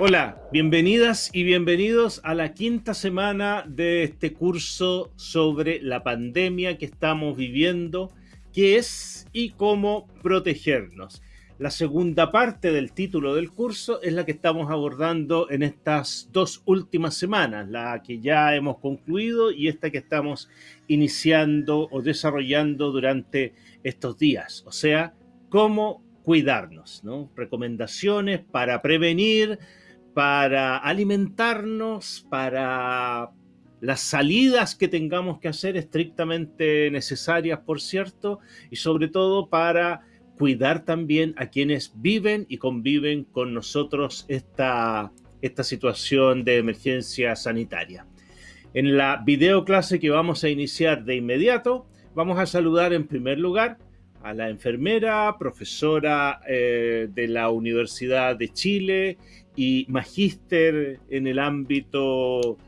Hola, bienvenidas y bienvenidos a la quinta semana de este curso sobre la pandemia que estamos viviendo, qué es y cómo protegernos. La segunda parte del título del curso es la que estamos abordando en estas dos últimas semanas, la que ya hemos concluido y esta que estamos iniciando o desarrollando durante estos días, o sea, cómo cuidarnos, ¿no? Recomendaciones para prevenir, para alimentarnos, para las salidas que tengamos que hacer estrictamente necesarias, por cierto, y sobre todo para cuidar también a quienes viven y conviven con nosotros esta, esta situación de emergencia sanitaria. En la videoclase que vamos a iniciar de inmediato, vamos a saludar en primer lugar a la enfermera, profesora eh, de la Universidad de Chile y magíster en el ámbito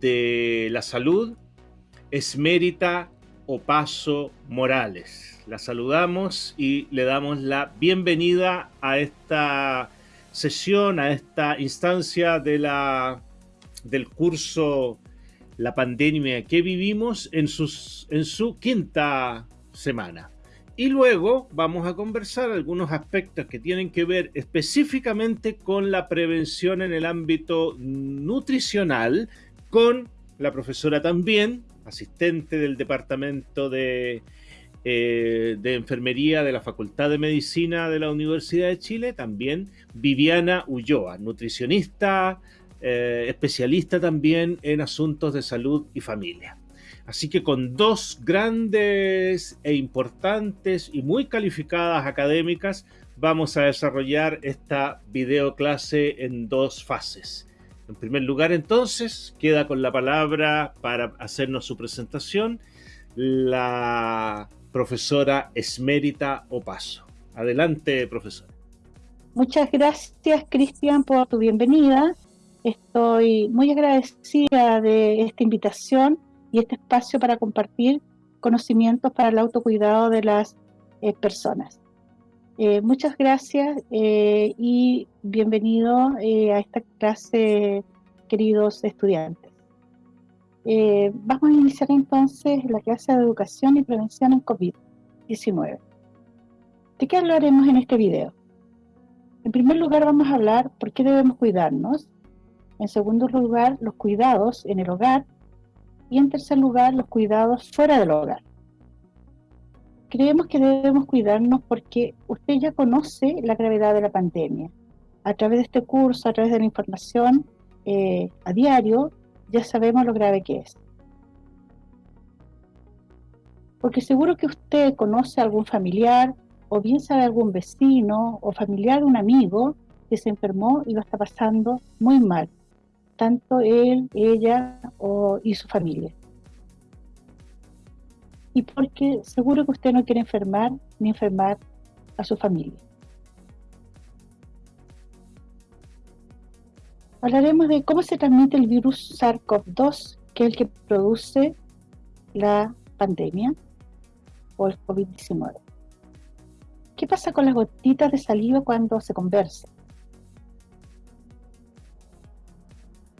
de la salud, Esmérita Opaso Morales. La saludamos y le damos la bienvenida a esta sesión, a esta instancia de la, del curso La pandemia que vivimos en, sus, en su quinta semana. Y luego vamos a conversar algunos aspectos que tienen que ver específicamente con la prevención en el ámbito nutricional, con la profesora también, asistente del Departamento de, eh, Enfermería de la Facultad de Medicina de la Universidad de Chile, también Viviana Ulloa, nutricionista, eh, especialista también en asuntos de salud y familia. Así que con dos grandes e importantes y muy calificadas académicas vamos a desarrollar esta videoclase en dos fases. En primer lugar, entonces, queda con la palabra para hacernos su presentación la profesora Esmérita Opaso. Adelante, profesora. Muchas gracias, Cristian, por tu bienvenida. Estoy muy agradecida de esta invitación y este espacio para compartir conocimientos para el autocuidado de las eh, personas. Eh, muchas gracias eh, y bienvenido a esta clase, queridos estudiantes. vamos a iniciar entonces la clase de educación y prevención en COVID-19. ¿De qué hablaremos en este video? En primer lugar vamos a hablar por qué debemos cuidarnos. En segundo lugar, los cuidados en el hogar y en tercer lugar, los cuidados fuera del hogar. Creemos que debemos cuidarnos porque usted ya conoce la gravedad de la pandemia. A través de este curso, a través de la información eh, a diario, ya sabemos lo grave que es. Porque seguro que usted conoce a algún familiar, o bien sabe algún vecino o familiar de un amigo que se enfermó y lo está pasando muy mal tanto él, ella o, y su familia. Y porque seguro que usted no quiere enfermar ni enfermar a su familia. Hablaremos de cómo se transmite el virus SARS-CoV-2, que es el que produce la pandemia o el COVID-19. ¿Qué pasa con las gotitas de saliva cuando se conversa?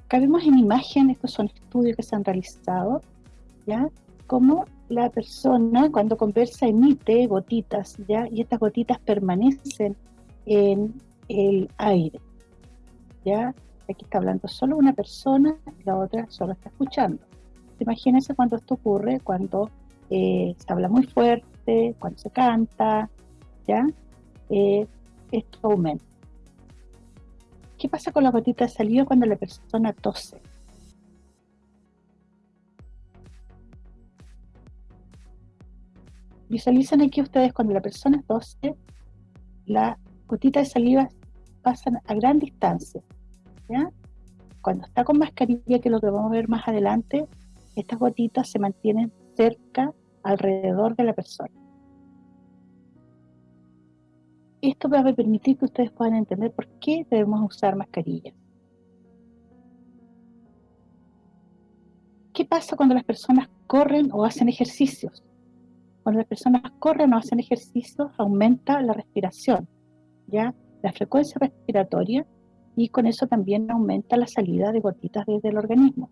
Acá vemos en imagen, estos son estudios que se han realizado, ¿ya? Cómo la persona cuando conversa emite gotitas, ¿ya? Y estas gotitas permanecen en el aire, ¿ya? Aquí está hablando solo una persona, la otra solo está escuchando. Imagínense cuando esto ocurre, cuando eh, se habla muy fuerte, cuando se canta, ¿ya? Eh, esto aumenta. ¿Qué pasa con la gotita de saliva cuando la persona tose? Visualizan aquí ustedes cuando la persona tose, la gotita de saliva pasan a gran distancia. Cuando está con mascarilla, que es lo que vamos a ver más adelante, estas gotitas se mantienen cerca, alrededor de la persona. Esto va a permitir que ustedes puedan entender por qué debemos usar mascarillas. ¿Qué pasa cuando las personas corren o hacen ejercicios? Cuando las personas corren o hacen ejercicios, aumenta la respiración, ¿ya? La frecuencia respiratoria y con eso también aumenta la salida de gotitas desde el organismo.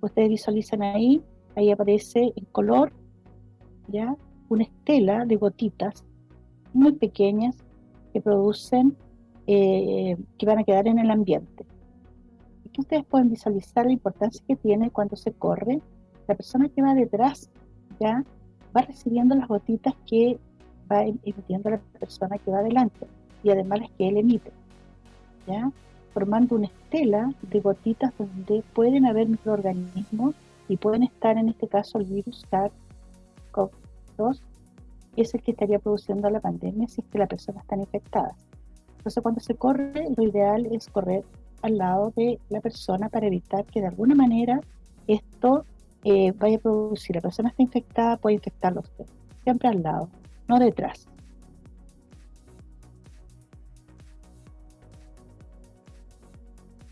Ustedes visualizan ahí, ahí aparece en color, ya, una estela de gotitas muy pequeñas que producen, eh, que van a quedar en el ambiente. Aquí ustedes pueden visualizar la importancia que tiene cuando se corre. La persona que va detrás ya va recibiendo las gotitas que va em, emitiendo la persona que va adelante y además las que él emite. ¿ya? formando una estela de gotitas donde pueden haber microorganismos y pueden estar en este caso el virus SARS-CoV-2, es el que estaría produciendo la pandemia si es que la persona está infectada. Entonces cuando se corre, lo ideal es correr al lado de la persona para evitar que de alguna manera esto eh, vaya a producir. La persona está infectada, puede infectarlo usted. Siempre al lado, no detrás.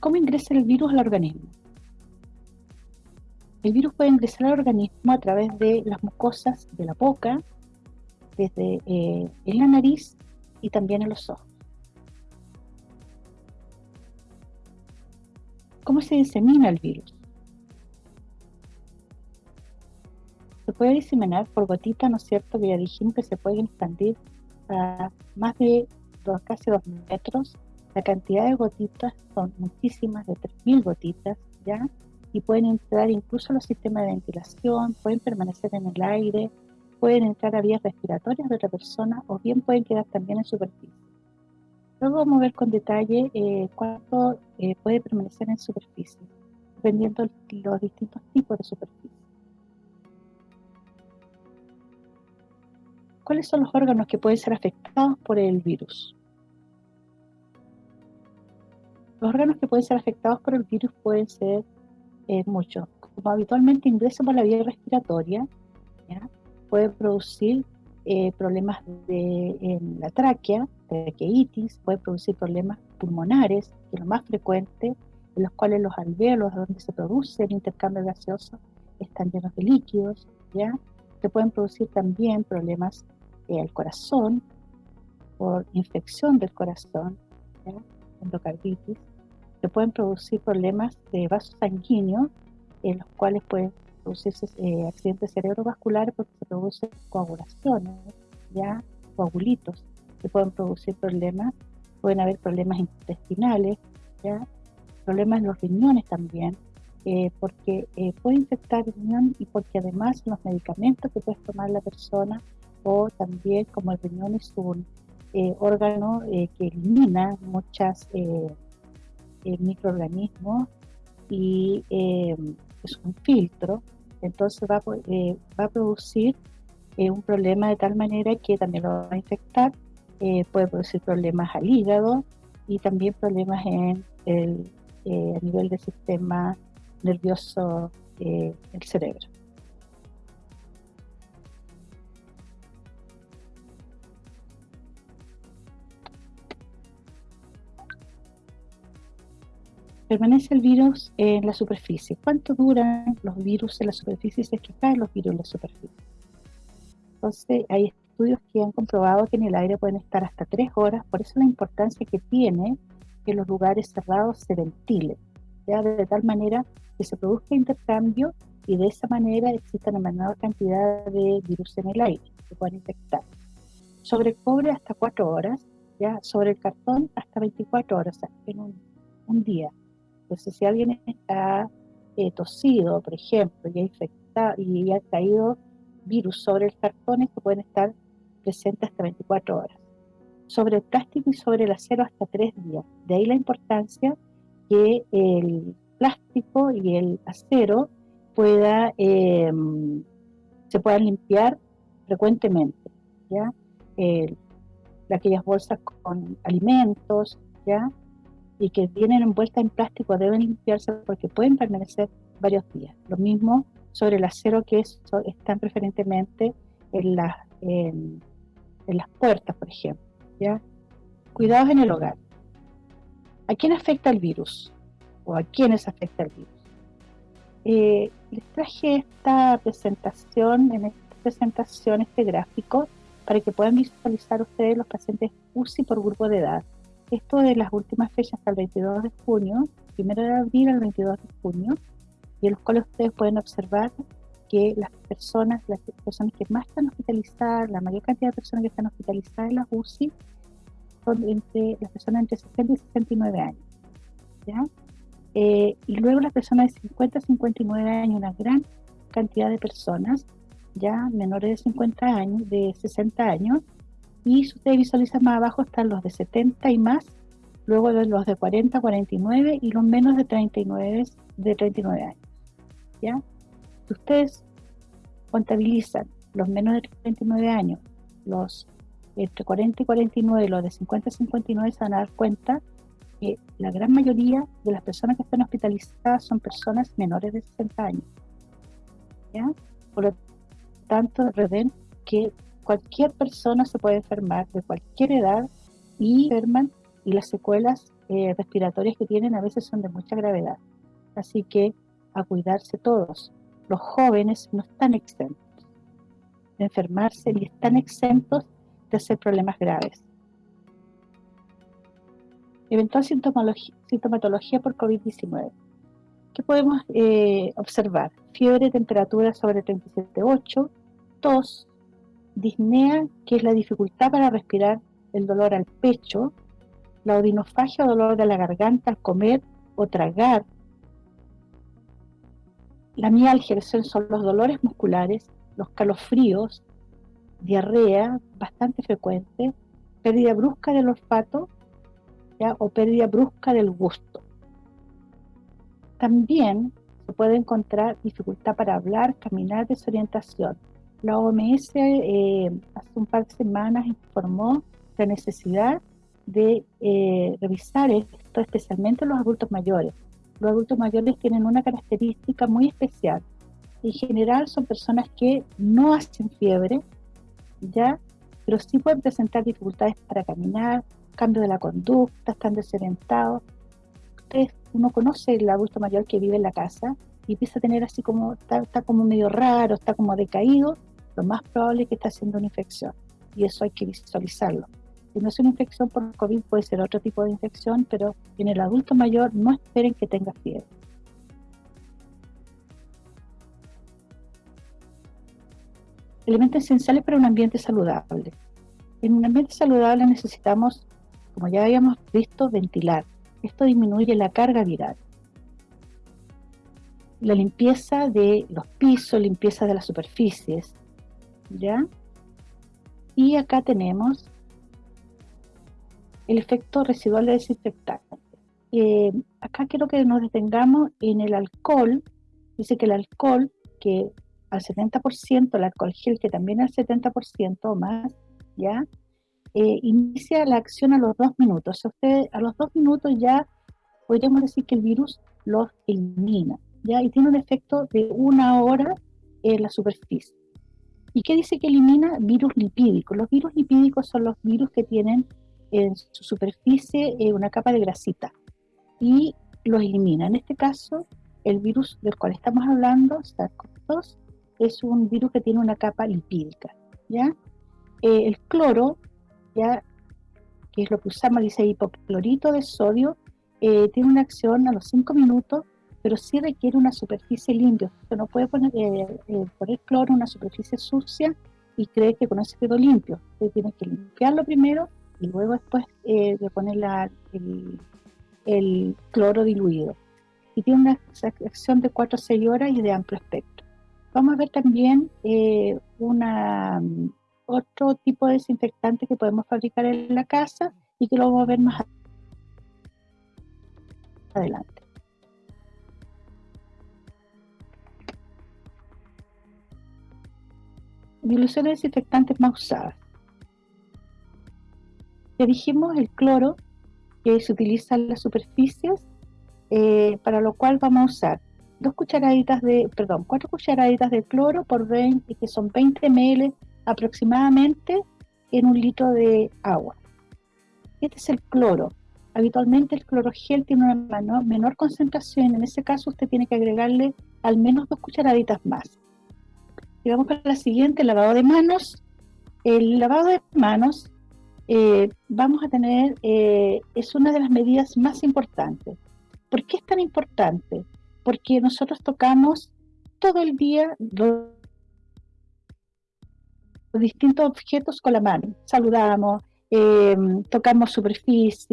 ¿Cómo ingresa el virus al organismo? El virus puede ingresar al organismo a través de las mucosas de la boca, desde eh, en la nariz y también en los ojos. ¿Cómo se disemina el virus? Se puede diseminar por gotitas, ¿no es cierto? Que ya dijimos que se pueden expandir a más de dos, casi dos metros la cantidad de gotitas son muchísimas, de 3.000 gotitas, ¿ya? Y pueden entrar incluso a los sistemas de ventilación, pueden permanecer en el aire, pueden entrar a vías respiratorias de otra persona o bien pueden quedar también en superficie. Luego vamos a ver con detalle eh, cuánto eh, puede permanecer en superficie, dependiendo de los distintos tipos de superficie. ¿Cuáles son los órganos que pueden ser afectados por el virus? Los órganos que pueden ser afectados por el virus pueden ser eh, muchos. Como habitualmente ingresa por la vía respiratoria, puede producir eh, problemas de, en la tráquea, traqueitis, puede producir problemas pulmonares, que es lo más frecuente, en los cuales los alvéolos donde se produce el intercambio gaseoso están llenos de líquidos, ¿ya? Se pueden producir también problemas eh, al corazón, por infección del corazón, endocarditis, se pueden producir problemas de vasos sanguíneos, en los cuales pueden producirse eh, accidentes cerebrovasculares porque se producen coagulaciones, ya coagulitos, se pueden producir problemas, pueden haber problemas intestinales, ya problemas en los riñones también, eh, porque eh, puede infectar el riñón y porque además los medicamentos que puede tomar la persona o también como el riñón es un órgano que elimina muchas microorganismos y eh, es un filtro, entonces va, eh, va a producir eh, un problema de tal manera que también lo va a infectar, puede producir problemas al hígado y también problemas en el a nivel del sistema nervioso del cerebro. Permanece el virus en la superficie. ¿Cuánto duran los virus en la superficie si es que caen los virus en la superficie? Entonces, hay estudios que han comprobado que en el aire pueden estar hasta tres horas, por eso la importancia que tiene que los lugares cerrados se ventilen, ¿ya? de tal manera que se produzca intercambio y de esa manera exista una menor cantidad de virus en el aire que puedan infectar. Sobre el cobre hasta cuatro horas, ya sobre el cartón hasta 24 horas, en un, un día. Si alguien está eh, tosido, por ejemplo, y ha, infectado, y ha caído virus sobre el cartón, que pueden estar presentes hasta 24 horas. Sobre el plástico y sobre el acero hasta 3 días. De ahí la importancia que el plástico y el acero pueda, em, se puedan limpiar frecuentemente. ¿ya? aquellas bolsas con alimentos, ¿ya? Y que vienen envueltas en plástico deben limpiarse porque pueden permanecer varios días. Lo mismo sobre el acero que están preferentemente en, las en, las puertas, por ejemplo. ¿ya? Cuidados en el hogar. ¿A quién afecta el virus? ¿O a quiénes afecta el virus? Eh, les traje esta presentación, en esta presentación, este gráfico, para que puedan visualizar ustedes los pacientes UCI por grupo de edad Esto de las últimas fechas hasta el 22 de junio, primero de abril al 22 de junio, y en los cuales ustedes pueden observar que las personas, las personas que más están hospitalizadas, la mayor cantidad de personas que están hospitalizadas en las UCI, son entre las personas entre 60 y 69 años. ¿ya? Eh, y luego las personas de 50 a 59 años, una gran cantidad de personas, ya menores de 50 años, de 60 años, y si ustedes visualizan más abajo están los de 70 y más, luego los de 40, 49 y los menos de 39, de 39 años. ¿ya? Si ustedes contabilizan los menos de 39 años, los entre 40 y 49, los de 50 y 59, se van a dar cuenta que la gran mayoría de las personas que están hospitalizadas son personas menores de 60 años. ¿ya? Por lo tanto, reven que cualquier persona se puede enfermar de cualquier edad y enferman y las secuelas eh, respiratorias que tienen a veces son de mucha gravedad. Así que a cuidarse todos. Los jóvenes no están exentos de enfermarse ni están exentos de hacer problemas graves. Eventual sintomatología, por COVID-19. ¿Qué podemos eh, observar? Fiebre, temperatura sobre 37,8, tos, disnea, que es la dificultad para respirar, el dolor al pecho, la odinofagia o dolor de la garganta al comer o tragar, la mialgia, que son los dolores musculares, los calofríos, diarrea bastante frecuente, pérdida brusca del olfato o pérdida brusca del gusto. También se puede encontrar dificultad para hablar, caminar, desorientación. La OMS eh, hace un par de semanas informó la necesidad de eh, revisar esto, especialmente en los adultos mayores. Los adultos mayores tienen una característica muy especial. En general son personas que no hacen fiebre, ¿ya? Pero sí pueden presentar dificultades para caminar, cambio de la conducta, están desorientados. Ustedes, uno conoce el adulto mayor que vive en la casa y empieza a tener así como, está como medio raro, está como decaído, lo más probable es que está haciendo una infección y eso hay que visualizarlo. Si no es una infección por COVID, puede ser otro tipo de infección, pero en el adulto mayor no esperen que tenga fiebre. Elementos esenciales para un ambiente saludable. En un ambiente saludable necesitamos, como ya habíamos visto, ventilar. Esto disminuye la carga viral. La limpieza de los pisos, limpieza de las superficies, ¿ya? Y acá tenemos el efecto residual de desinfectante. Eh, acá quiero que nos detengamos en el alcohol. Dice que el alcohol, que al 70%, el alcohol gel, que también al 70% o más, ¿ya? Eh, inicia la acción a los dos minutos. O usted, a los dos minutos ya podríamos decir que el virus los elimina, ¿ya? Y tiene un efecto de una hora en la superficie. ¿Y qué dice que elimina? Virus lipídicos. Los virus lipídicos son los virus que tienen en su superficie eh, una capa de grasita y los elimina. En este caso, el virus del cual estamos hablando, SARS-CoV-2, es un virus que tiene una capa lipídica. ¿ya? Eh, el cloro, ya, que es lo que usamos, dice hipoclorito de sodio, eh, tiene una acción a los 5 minutos pero sí requiere una superficie limpia. Usted no puede poner, eh, eh, cloro en una superficie sucia y cree que con eso quedó limpio. Usted tiene que limpiarlo primero y luego después eh, poner el, cloro diluido. Y tiene una acción de 4 a 6 horas y de amplio espectro. Vamos a ver también una, otro tipo de desinfectante que podemos fabricar en la casa y que lo vamos a ver más adelante. Diluciones desinfectantes más usadas. Ya dijimos el cloro que se utiliza en las superficies, eh, para lo cual vamos a usar dos cucharaditas de, perdón, cuatro cucharaditas de cloro por 20, que son 20 ml aproximadamente en un litro de agua. Este es el cloro. Habitualmente el clorogel tiene una menor concentración, en ese caso usted tiene que agregarle al menos dos cucharaditas más. Y vamos para la siguiente, lavado de manos. El lavado de manos eh, vamos a tener, eh, es una de las medidas más importantes. ¿Por qué es tan importante? Porque nosotros tocamos todo el día los, distintos objetos con la mano. Saludamos, eh, tocamos superficies,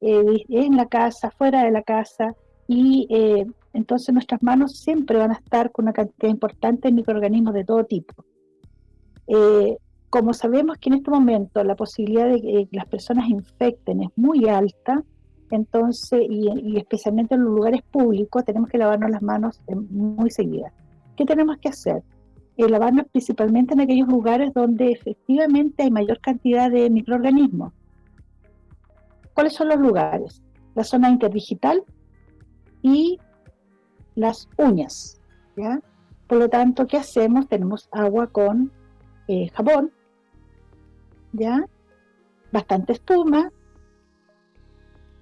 en la casa, fuera de la casa, y entonces nuestras manos siempre van a estar con una cantidad importante de microorganismos de todo tipo. Eh, como sabemos que en este momento la posibilidad de que las personas infecten es muy alta, entonces, y, especialmente en los lugares públicos, tenemos que lavarnos las manos muy seguidas. ¿Qué tenemos que hacer? Eh, lavarnos principalmente en aquellos lugares donde efectivamente hay mayor cantidad de microorganismos. ¿Cuáles son los lugares? La zona interdigital y las uñas. ¿ya? Por lo tanto, ¿qué hacemos? Tenemos agua con eh, jabón, ¿ya? Bastante espuma,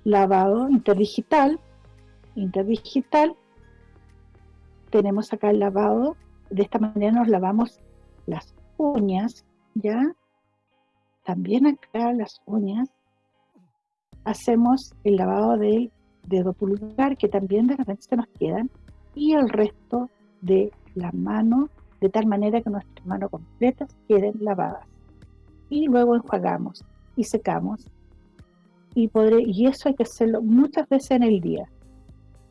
lavado interdigital, interdigital, tenemos acá el lavado, de esta manera nos lavamos las uñas, ¿ya? También acá las uñas, hacemos el lavado del dedo pulgar, que también de repente se nos quedan, y el resto de la mano de tal manera que nuestras manos completas queden lavadas. Y luego enjuagamos y secamos. Y, podré, y eso hay que hacerlo muchas veces en el día.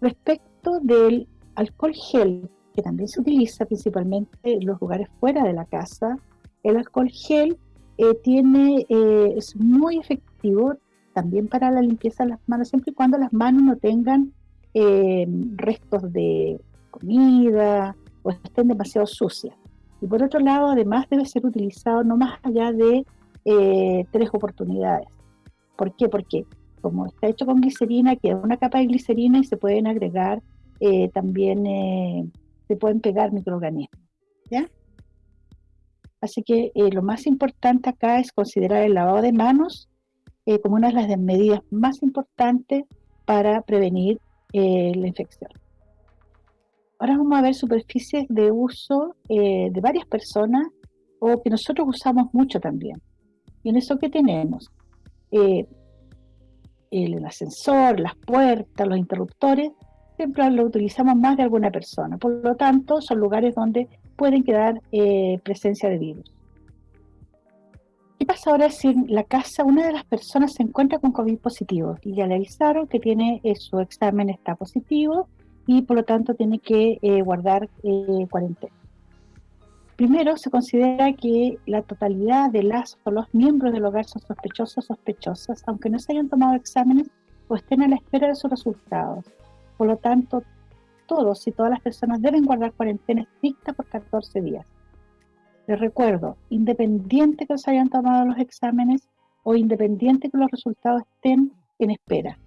Respecto del alcohol gel, que también se utiliza principalmente en los lugares fuera de la casa, el alcohol gel eh, tiene, eh, es muy efectivo también para la limpieza de las manos, siempre y cuando las manos no tengan eh, restos de comida, o estén demasiado sucias. Y por otro lado, además debe ser utilizado no más allá de eh, tres oportunidades. ¿Por qué? Porque como está hecho con glicerina, queda una capa de glicerina y se pueden agregar eh, también, eh, se pueden pegar microorganismos. ¿ya? Así que lo más importante acá es considerar el lavado de manos como una de las medidas más importantes para prevenir la infección. Ahora vamos a ver superficies de uso eh, de varias personas o que nosotros usamos mucho también. Y en eso que tenemos eh, el ascensor, las puertas, los interruptores, siempre lo utilizamos más de alguna persona. Por lo tanto, son lugares donde pueden quedar eh, presencia de virus. ¿Qué pasa ahora si en la casa una de las personas se encuentra con COVID positivo y le avisaron que tiene su examen está positivo y por lo tanto tiene que eh, guardar eh, cuarentena. Primero, se considera que la totalidad de las o los miembros del hogar son sospechosos o sospechosas, aunque no se hayan tomado exámenes o estén a la espera de sus resultados. Por lo tanto, todos y todas las personas deben guardar cuarentena estricta por 14 días. Les recuerdo, independiente que se hayan tomado los exámenes o independiente que los resultados estén en espera,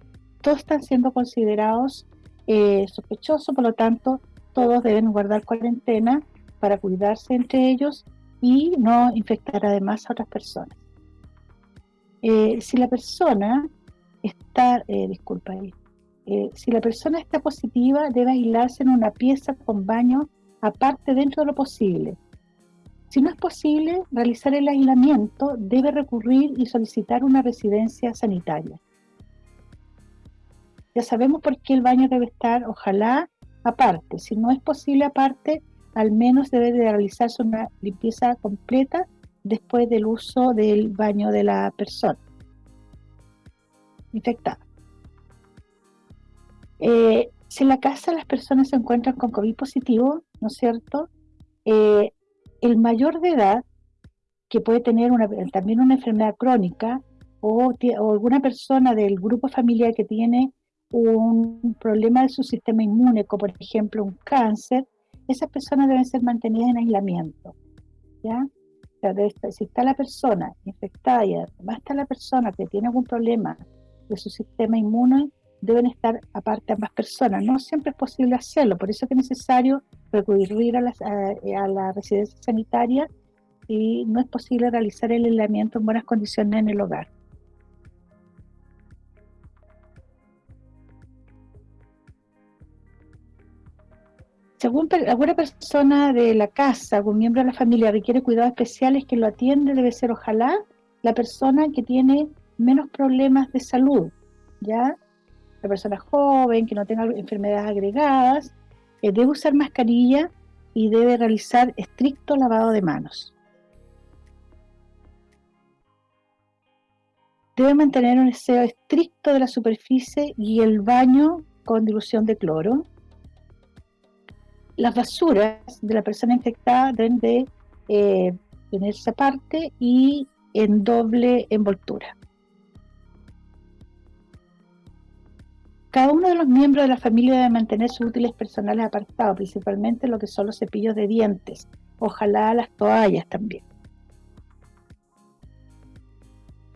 todos están siendo considerados eh, sospechoso, por lo tanto todos deben guardar cuarentena para cuidarse entre ellos y no infectar además a otras personas. Eh, si la persona está, eh, disculpa, si la persona está positiva debe aislarse en una pieza con baño aparte dentro de lo posible. Si no es posible realizar el aislamiento, debe recurrir y solicitar una residencia sanitaria. Ya sabemos por qué el baño debe estar, ojalá, aparte. Si no es posible aparte, al menos debe de realizarse una limpieza completa después del uso del baño de la persona infectada. Eh, si en la casa las personas se encuentran con COVID positivo, ¿no es cierto? Eh, el mayor de edad, que puede tener también una enfermedad crónica, o, o, alguna persona del grupo familiar que tiene un problema de su sistema inmune, como por ejemplo un cáncer, esas personas deben ser mantenidas en aislamiento. ¿ya? si está la persona infectada y además está la persona que tiene algún problema de su sistema inmune, deben estar aparte ambas personas. No siempre es posible hacerlo, por eso es necesario recurrir a, a la residencia sanitaria y no es posible realizar el aislamiento en buenas condiciones en el hogar. Según alguna persona de la casa, algún miembro de la familia requiere cuidados especiales que lo atiende, debe ser ojalá la persona que tiene menos problemas de salud, ¿ya? La persona joven, que no tenga enfermedades agregadas, eh, debe usar mascarilla y debe realizar estricto lavado de manos. Debe mantener un aseo estricto de la superficie y el baño con dilución de cloro. Las basuras de la persona infectada deben de eh, tenerse aparte y en doble envoltura. Cada uno de los miembros de la familia debe mantener sus útiles personales apartados, principalmente lo que son los cepillos de dientes, ojalá las toallas también.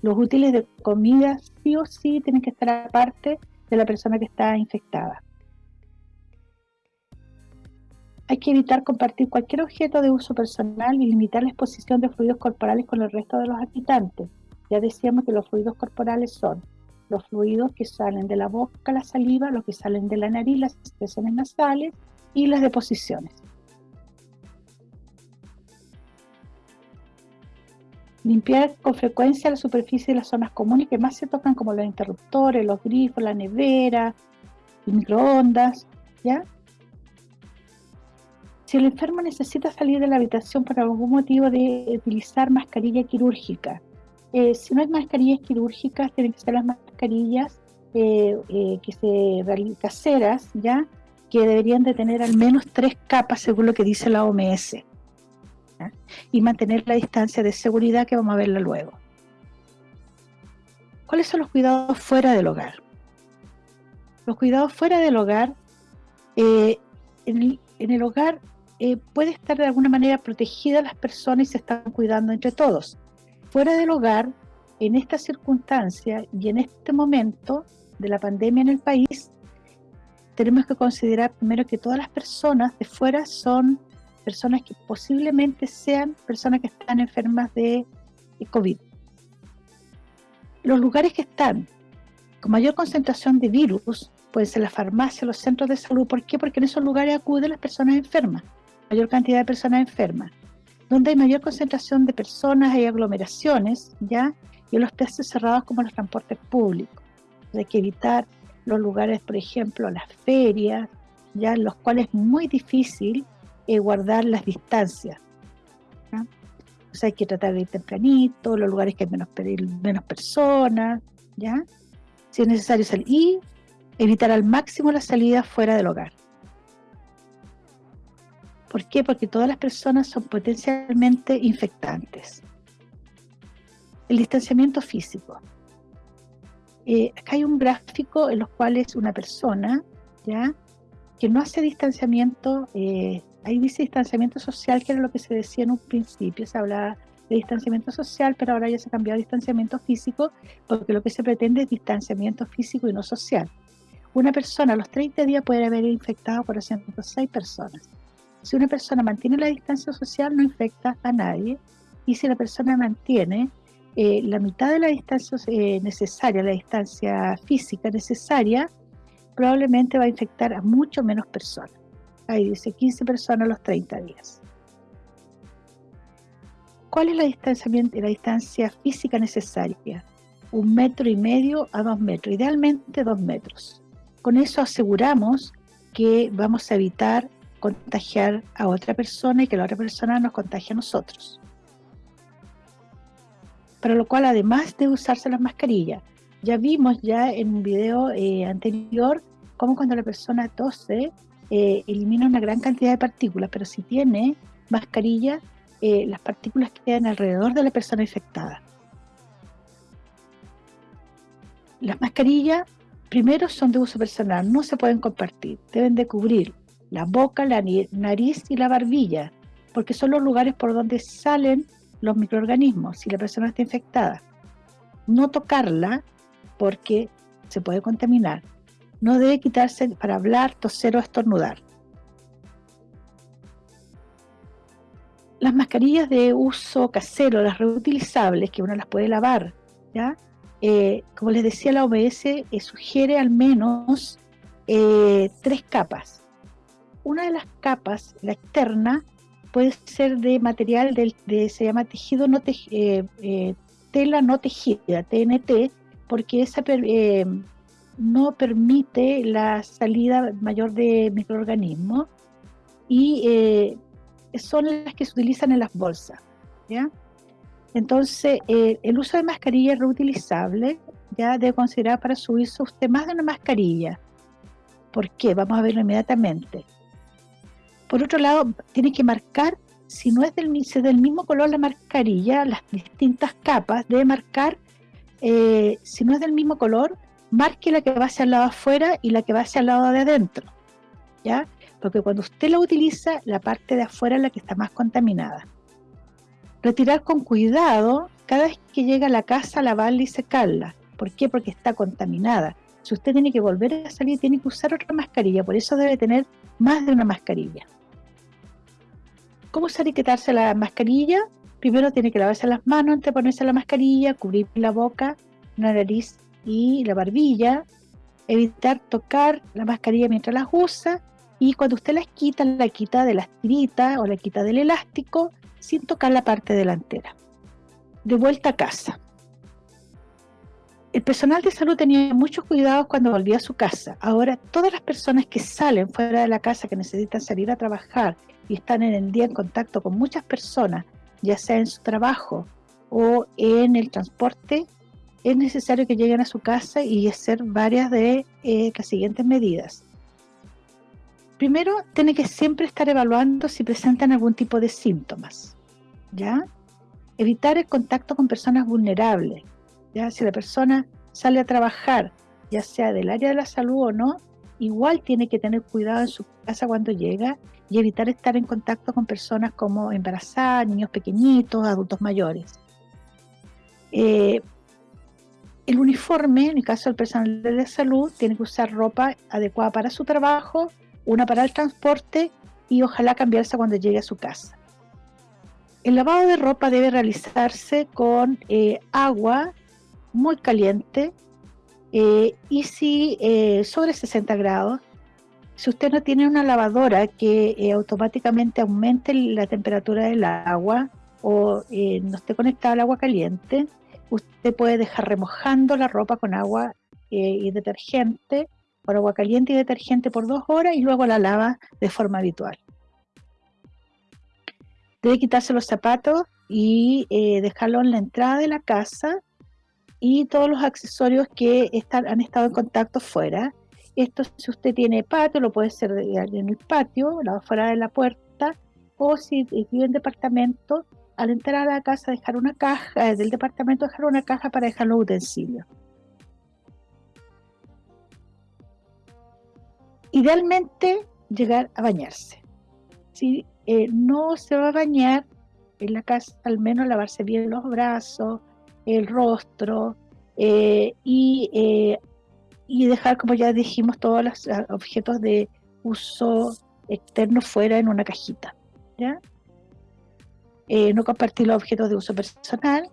Los útiles de comida sí o sí tienen que estar aparte de la persona que está infectada. Hay que evitar compartir cualquier objeto de uso personal y limitar la exposición de fluidos corporales con el resto de los habitantes. Ya decíamos que los fluidos corporales son los fluidos que salen de la boca, la saliva, los que salen de la nariz, las expresiones nasales y las deposiciones. Limpiar con frecuencia la superficie de las zonas comunes que más se tocan como los interruptores, los grifos, la nevera, el microondas, ¿ya? Si el enfermo necesita salir de la habitación por algún motivo de utilizar mascarilla quirúrgica, eh, si no hay mascarillas quirúrgicas, tienen que ser las mascarillas eh, eh, que se caseras, ¿ya? que deberían de tener al menos tres capas según lo que dice la OMS y mantener la distancia de seguridad que vamos a verla luego. ¿Cuáles son los cuidados fuera del hogar? Los cuidados fuera del hogar, en, el, hogar puede estar de alguna manera protegida las personas y se están cuidando entre todos fuera del hogar, en esta circunstancia y en este momento de la pandemia en el país, tenemos que considerar primero que todas las personas de fuera son personas que posiblemente sean personas que están enfermas de COVID. Los lugares que están con mayor concentración de virus pueden ser las farmacias, los centros de salud. ¿Por qué? Porque en esos lugares acuden las personas enfermas, mayor cantidad de personas enfermas donde hay mayor concentración de personas, hay aglomeraciones, ¿ya? Y los espacios cerrados como los transportes públicos. Hay que evitar los lugares, por ejemplo, las ferias, ya en los cuales es muy difícil eh, guardar las distancias. O sea, hay que tratar de ir tempranito, los lugares que hay menos, menos personas, ¿ya? Si es necesario salir. Y evitar al máximo la salida fuera del hogar. ¿Por qué? Porque todas las personas son potencialmente infectantes. El distanciamiento físico. Eh, acá hay un gráfico en los cuales una persona, ¿ya? que no hace distanciamiento, eh, ahí dice distanciamiento social, que era lo que se decía en un principio, se hablaba de distanciamiento social, pero ahora ya se ha cambiado a distanciamiento físico, porque lo que se pretende es distanciamiento físico y no social. Una persona a los 30 días puede haber infectado por 106 personas. Si una persona mantiene la distancia social, no infecta a nadie. Y si la persona mantiene eh, la mitad de la distancia eh, necesaria, la distancia física necesaria, probablemente va a infectar a mucho menos personas. Ahí dice 15 personas a los 30 días. ¿Cuál es la, la distancia física necesaria? Un metro y medio a dos metros, idealmente dos metros. Con eso aseguramos que vamos a evitar contagiar a otra persona y que la otra persona nos contagie a nosotros. Para lo cual, además de usarse las mascarillas, ya vimos ya en un video eh, anterior cómo cuando la persona tose eh, elimina una gran cantidad de partículas, pero si tiene mascarilla, eh, las partículas quedan alrededor de la persona infectada. Las mascarillas, primero, son de uso personal, no se pueden compartir, deben de cubrir la boca, la nariz y la barbilla, porque son los lugares por donde salen los microorganismos si la persona está infectada. No tocarla porque se puede contaminar. No debe quitarse para hablar, toser o estornudar. Las mascarillas de uso casero, las reutilizables, que uno las puede lavar, ¿ya? Eh, como les decía, la OMS eh, sugiere al menos eh, tres capas una de las capas, la externa, puede ser de material de, se llama tejido no, eh, eh, tela no tejida, TNT, porque esa eh, no permite la salida mayor de microorganismos y son las que se utilizan en las bolsas. ¿ya? Entonces, el uso de mascarilla reutilizable ya debe considerar para su uso usted más de una mascarilla. ¿Por qué? Vamos a verlo inmediatamente. Por otro lado, tiene que marcar, si no es del, del mismo color la mascarilla, las distintas capas, debe marcar, eh, si no es del mismo color, marque la que va hacia el lado afuera y la que va hacia el lado de adentro. ¿Ya? Porque cuando usted la utiliza, la parte de afuera es la que está más contaminada. Retirar con cuidado cada vez que llega a la casa, lavarla y secarla. ¿Por qué? Porque está contaminada. Si usted tiene que volver a salir, tiene que usar otra mascarilla. Por eso debe tener más de una mascarilla. ¿Cómo usar quitarse la mascarilla? Primero tiene que lavarse las manos antes de ponerse la mascarilla, cubrir la boca, la nariz y la barbilla. Evitar tocar la mascarilla mientras las usa. Y cuando usted las quita, la quita de las tiritas o la quita del elástico sin tocar la parte delantera. De vuelta a casa. El personal de salud tenía muchos cuidados cuando volvía a su casa. Ahora todas las personas que salen fuera de la casa, que necesitan salir a trabajar y están en el día en contacto con muchas personas, ya sea en su trabajo o en el transporte, es necesario que lleguen a su casa y hacer varias de eh, las siguientes medidas. Primero, tiene que siempre estar evaluando si presentan algún tipo de síntomas, ¿ya? Evitar el contacto con personas vulnerables, ¿ya? Si la persona sale a trabajar, ya sea del área de la salud o no, igual tiene que tener cuidado en su casa cuando llega y evitar estar en contacto con personas como embarazadas, niños pequeñitos, adultos mayores. Eh, el uniforme, en el caso del personal de salud, tiene que usar ropa adecuada para su trabajo una para el transporte y ojalá cambiarse cuando llegue a su casa. El lavado de ropa debe realizarse con eh, agua muy caliente eh, y si eh, sobre 60 grados. Si usted no tiene una lavadora que automáticamente aumente la temperatura del agua o no esté conectada al agua caliente, usted puede dejar remojando la ropa con agua y detergente por agua caliente y detergente por dos horas y luego la lava de forma habitual. Debe quitarse los zapatos y eh, dejarlo en la entrada de la casa y todos los accesorios que están, han estado en contacto fuera. Esto si usted tiene patio, lo puede hacer en el patio, fuera de la puerta, o si vive en departamento, al entrar a la casa dejar una caja, del departamento dejar una caja para dejar los utensilios. Idealmente llegar a bañarse. Si eh, no se va a bañar en la casa, al menos lavarse bien los brazos, el rostro eh, y, eh, y, dejar, como ya dijimos, todos los ah, objetos de uso externo fuera en una cajita. ¿ya? no compartir los objetos de uso personal.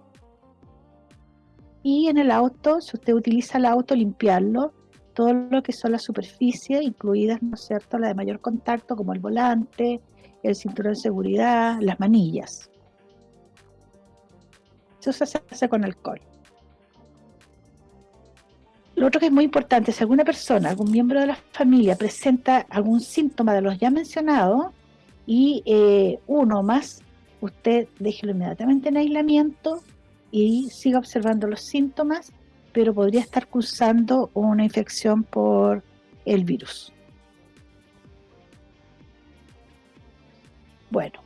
Y en el auto, si usted utiliza el auto, limpiarlo todo lo que son las superficies, incluidas, ¿no es cierto?, las de mayor contacto, como el volante, el cinturón de seguridad, las manillas. Eso se hace con alcohol. Lo otro que es muy importante, si alguna persona, algún miembro de la familia presenta algún síntoma de los ya mencionados y eh, uno más, usted déjelo inmediatamente en aislamiento y siga observando los síntomas pero podría estar cursando una infección por el virus. Bueno,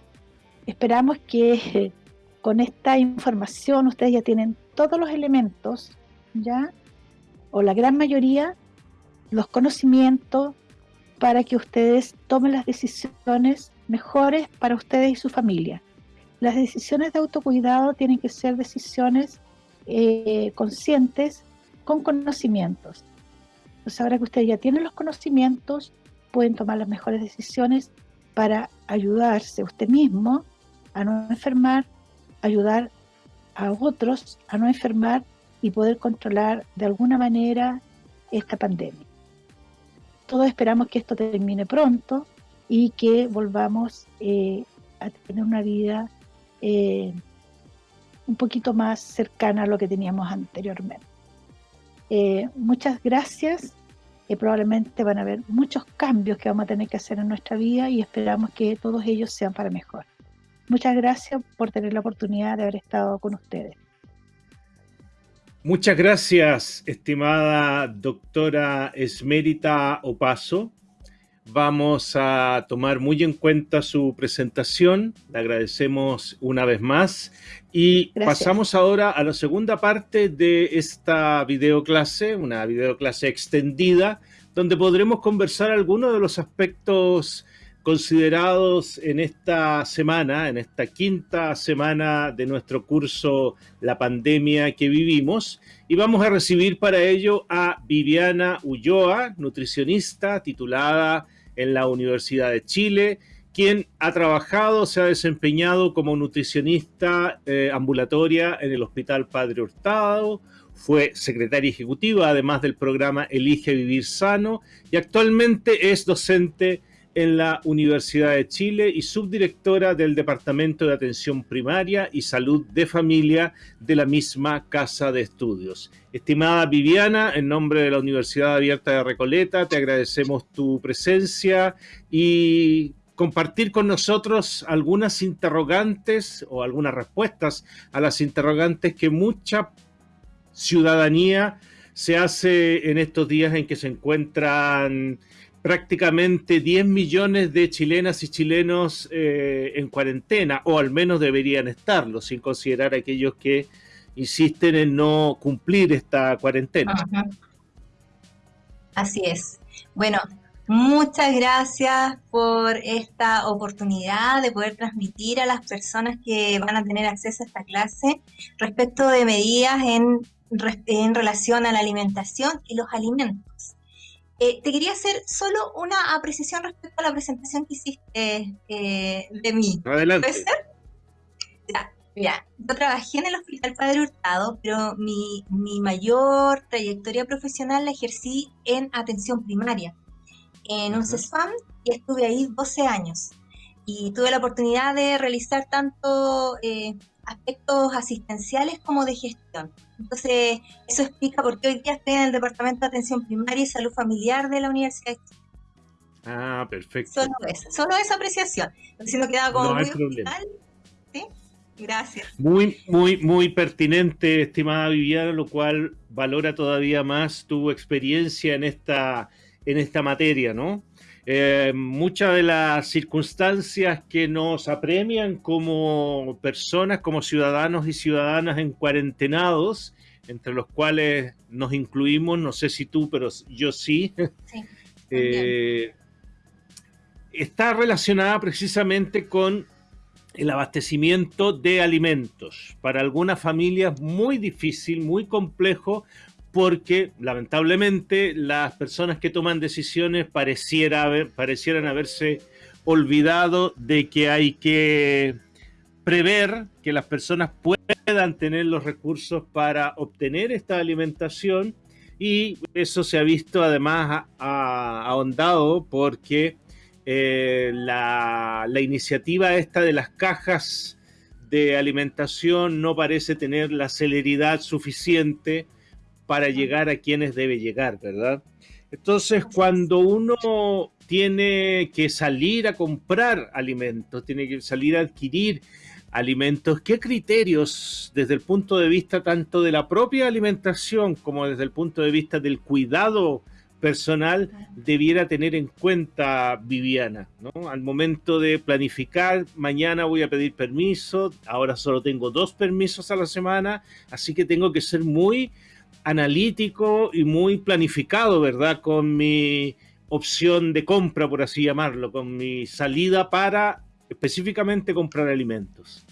esperamos que con esta información ustedes ya tienen todos los elementos, ¿ya? O la gran mayoría, los conocimientos para que ustedes tomen las decisiones mejores para ustedes y su familia. Las decisiones de autocuidado tienen que ser decisiones eh, conscientes con conocimientos. Entonces ahora que ustedes ya tienen los conocimientos, pueden tomar las mejores decisiones para ayudarse usted mismo a no enfermar, ayudar a otros a no enfermar y poder controlar de alguna manera esta pandemia. Todos esperamos que esto termine pronto y que volvamos eh, a tener una vida eh, un poquito más cercana a lo que teníamos anteriormente. Eh, muchas gracias. Probablemente van a haber muchos cambios que vamos a tener que hacer en nuestra vida y esperamos que todos ellos sean para mejor. Muchas gracias por tener la oportunidad de haber estado con ustedes. Muchas gracias, estimada doctora Esmerita Opaso. Vamos a tomar muy en cuenta su presentación. Le agradecemos una vez más. Y pasamos ahora a la segunda parte de esta videoclase, una videoclase extendida, donde podremos conversar algunos de los aspectos considerados en esta semana, en esta quinta semana de nuestro curso La pandemia que vivimos. Y vamos a recibir para ello a Viviana Ulloa, nutricionista titulada en la Universidad de Chile, quien ha trabajado, se ha desempeñado como nutricionista eh, ambulatoria en el Hospital Padre Hurtado, fue secretaria ejecutiva además del programa Elige Vivir Sano y actualmente es docente en la Universidad de Chile y subdirectora del Departamento de Atención Primaria y Salud de Familia de la misma Casa de Estudios. Estimada Viviana, en nombre de la Universidad Abierta de Recoleta, te agradecemos tu presencia y compartir con nosotros algunas interrogantes o algunas respuestas a las interrogantes que mucha ciudadanía se hace en estos días en que se encuentran prácticamente 10 millones de chilenas y chilenos eh, en cuarentena, o al menos deberían estarlo, sin considerar aquellos que insisten en no cumplir esta cuarentena. Así es. Bueno, muchas gracias por esta oportunidad de poder transmitir a las personas que van a tener acceso a esta clase respecto de medidas en, en relación a la alimentación y los alimentos. Eh, te quería hacer solo una apreciación respecto a la presentación que hiciste eh, de mí. Adelante. ¿Puede ser? mira, yo trabajé en el Hospital Padre Hurtado, pero mi, mayor trayectoria profesional la ejercí en atención primaria, en un CESFAM, y estuve ahí 12 años. Y tuve la oportunidad de realizar tanto eh, aspectos asistenciales como de gestión. Entonces, eso explica por qué hoy día estoy en el Departamento de Atención Primaria y Salud Familiar de la Universidad de Chile. Ah, perfecto. Solo esa, solo esa apreciación. Si no quedaba como muy ¿Sí? Gracias. Muy, muy, muy pertinente, estimada Viviana, lo cual valora todavía más tu experiencia en esta, en esta materia, ¿no? Eh, muchas de las circunstancias que nos apremian como personas, como ciudadanos y ciudadanas en cuarentenados, entre los cuales nos incluimos, no sé si tú, pero yo sí, eh, está relacionada precisamente con el abastecimiento de alimentos. Para algunas familias muy difícil, muy complejo, porque lamentablemente las personas que toman decisiones pareciera parecieran haberse olvidado de que hay que prever que las personas puedan tener los recursos para obtener esta alimentación y eso se ha visto además ahondado porque eh, la, la iniciativa esta de las cajas de alimentación no parece tener la celeridad suficiente para llegar a quienes debe llegar, ¿verdad? Entonces, cuando uno tiene que salir a comprar alimentos, tiene que salir a adquirir alimentos, ¿qué criterios desde el punto de vista tanto de la propia alimentación como desde el punto de vista del cuidado personal debiera tener en cuenta Viviana, ¿no? Al momento de planificar, mañana voy a pedir permiso, ahora solo tengo dos permisos a la semana, así que tengo que ser muy analítico y muy planificado, ¿verdad? Con mi opción de compra, por así llamarlo, con mi salida para específicamente comprar alimentos.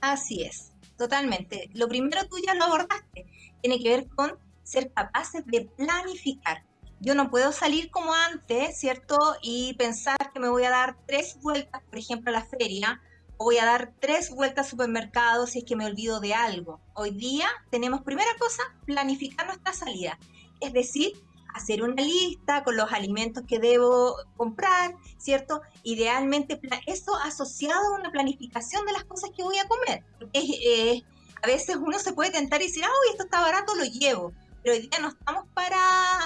Así es, totalmente. Lo primero tú ya lo abordaste, tiene que ver con ser capaces de planificar. Yo no puedo salir como antes, ¿cierto? Y pensar que me voy a dar tres vueltas, por ejemplo, a la feria voy a dar tres vueltas al supermercado si es que me olvido de algo. Hoy día tenemos, primera cosa, planificar nuestra salida. Es decir, hacer una lista con los alimentos que debo comprar, ¿cierto? Idealmente eso asociado a una planificación de las cosas que voy a comer. Eh, a veces uno se puede tentar y decir, ah, esto está barato, lo llevo. Pero hoy día no estamos para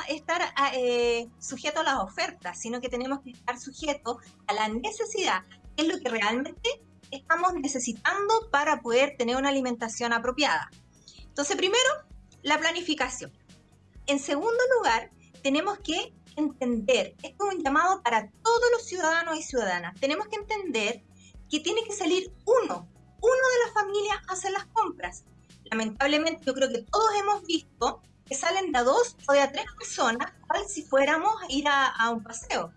estar eh, sujetos a las ofertas, sino que tenemos que estar sujetos a la necesidad, que es lo que realmente estamos necesitando para poder tener una alimentación apropiada. Entonces, primero, la planificación. En segundo lugar, tenemos que entender, esto es un llamado para todos los ciudadanos y ciudadanas, tenemos que entender que tiene que salir uno, uno de las familias a hacer las compras. Lamentablemente yo creo que todos hemos visto que salen de a dos o de a tres personas, cual si fuéramos a ir a, a un paseo.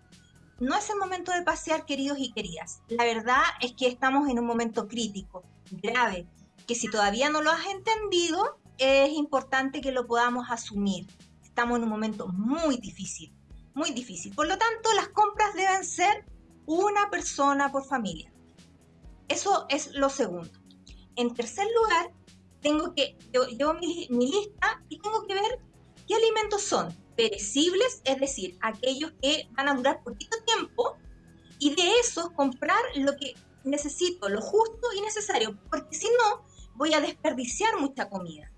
No es el momento de pasear, queridos y queridas. La verdad es que estamos en un momento crítico, grave, que si todavía no lo has entendido, es importante que lo podamos asumir. Estamos en un momento muy difícil, muy difícil. Por lo tanto, las compras deben ser una persona por familia. Eso es lo segundo. En tercer lugar, tengo que, yo llevo mi, lista y tengo que ver qué alimentos son perecibles, es decir, aquellos que van a durar poquito tiempo, y de esos comprar lo que necesito, lo justo y necesario, porque si no, voy a desperdiciar mucha comida.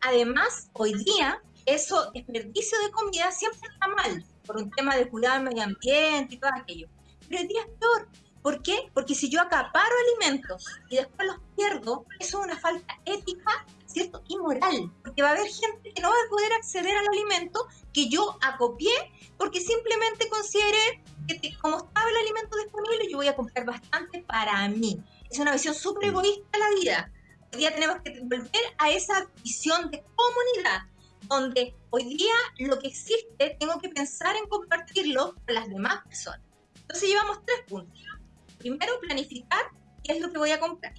Además, hoy día, eso desperdicio de comida siempre está mal, por un tema de cuidar el medio ambiente y todo aquello. Pero hoy día es peor. ¿Por qué? Porque si yo acaparo alimentos y después los pierdo, eso es una falta ética, ¿cierto? Y moral. Porque va a haber gente que no va a poder acceder al alimento que yo acopié porque simplemente considere que como estaba el alimento disponible, yo voy a comprar bastante para mí. Es una visión súper egoísta de la vida hoy día tenemos que volver a esa visión de comunidad, donde hoy día lo que existe tengo que pensar en compartirlo con las demás personas. Entonces llevamos tres puntos. Primero, planificar qué es lo que voy a comprar.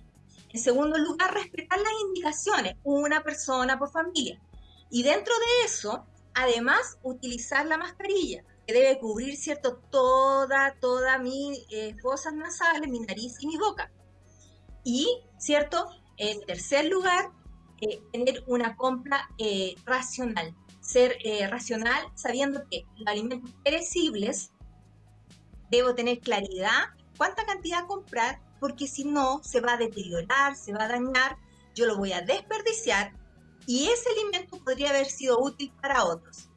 En segundo lugar, respetar las indicaciones, una persona por familia. Y dentro de eso, además, utilizar la mascarilla, que debe cubrir, ¿cierto?, toda, toda mi eh, fosas nasales, mi nariz y mi boca. Y, ¿cierto?, en tercer lugar, eh, tener una compra eh, racional. Ser eh, racional sabiendo que los alimentos perecibles debo tener claridad cuánta cantidad comprar, porque si no se va a deteriorar, se va a dañar, yo lo voy a desperdiciar y ese alimento podría haber sido útil para otros.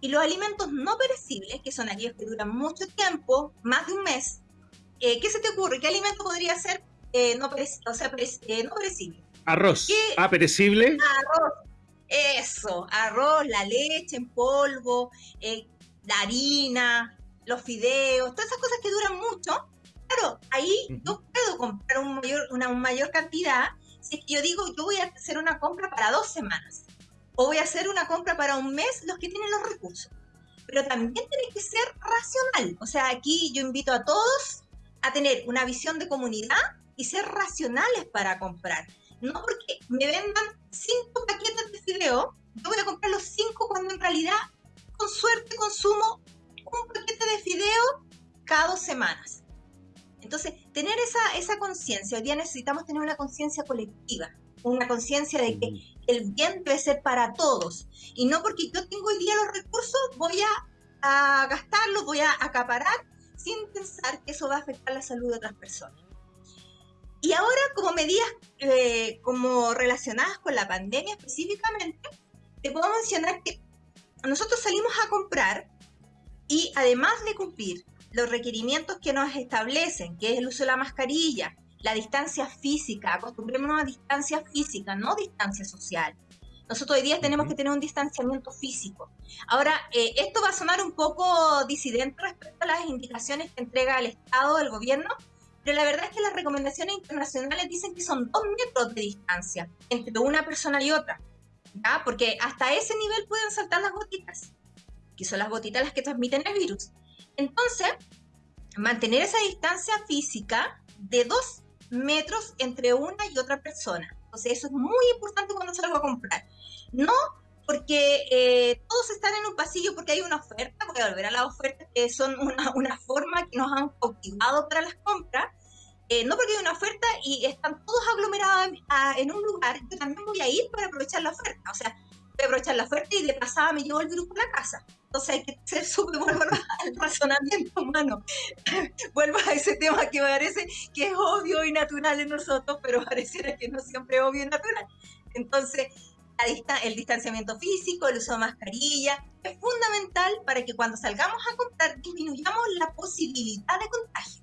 Y los alimentos no perecibles, que son aquellos que duran mucho tiempo, más de un mes, ¿qué se te ocurre? ¿Qué alimento podría ser eh, no, o sea, eh, no perecible. Arroz. Ah, perecible. Arroz. Eso, arroz, la leche en polvo, eh, la harina, los fideos, todas esas cosas que duran mucho. Claro, ahí yo puedo comprar un mayor, una mayor cantidad si es que yo digo, yo voy a hacer una compra para dos semanas o voy a hacer una compra para un mes, los que tienen los recursos. Pero también tiene que ser racional. O sea, aquí yo invito a todos a tener una visión de comunidad y ser racionales para comprar. No porque me vendan cinco paquetes de fideo, yo voy a comprar los cinco cuando en realidad, con suerte, consumo un paquete de fideo cada dos semanas. Entonces, tener esa, esa conciencia, hoy día necesitamos tener una conciencia colectiva, una conciencia de que el bien debe ser para todos. Y no porque yo tengo hoy día los recursos, voy a, a gastarlos, voy a acaparar, sin pensar que eso va a afectar la salud de otras personas. Y ahora, como medidas eh, como relacionadas con la pandemia específicamente, te puedo mencionar que nosotros salimos a comprar y además de cumplir los requerimientos que nos establecen, que es el uso de la mascarilla, la distancia física, acostumbrémonos a distancia física, no distancia social. Nosotros hoy día tenemos que tener un distanciamiento físico. Ahora, eh, esto va a sonar un poco disidente respecto a las indicaciones que entrega el Estado, el gobierno, pero la verdad es que las recomendaciones internacionales dicen que son dos metros de distancia entre una persona y otra, ¿ya? Porque hasta ese nivel pueden saltar las gotitas, que son las gotitas las que transmiten el virus. Entonces, mantener esa distancia física de dos metros entre una y otra persona. Entonces, eso es muy importante cuando salgo a comprar. No porque eh, todos están en un pasillo porque hay una oferta, voy a volver a las ofertas que son una, una forma que nos han cautivado para las compras, eh, no porque hay una oferta y están todos aglomerados en, un lugar, yo también voy a ir para aprovechar la oferta. O sea, voy a aprovechar la oferta y de pasada me llevo el virus a la casa. Entonces hay que ser súper bueno al razonamiento humano. vuelvo a ese tema que parece que es obvio y natural en nosotros, pero pareciera que no siempre es obvio y natural. Entonces, el distanciamiento físico, el uso de mascarilla, es fundamental para que cuando salgamos a comprar disminuyamos la posibilidad de contagio.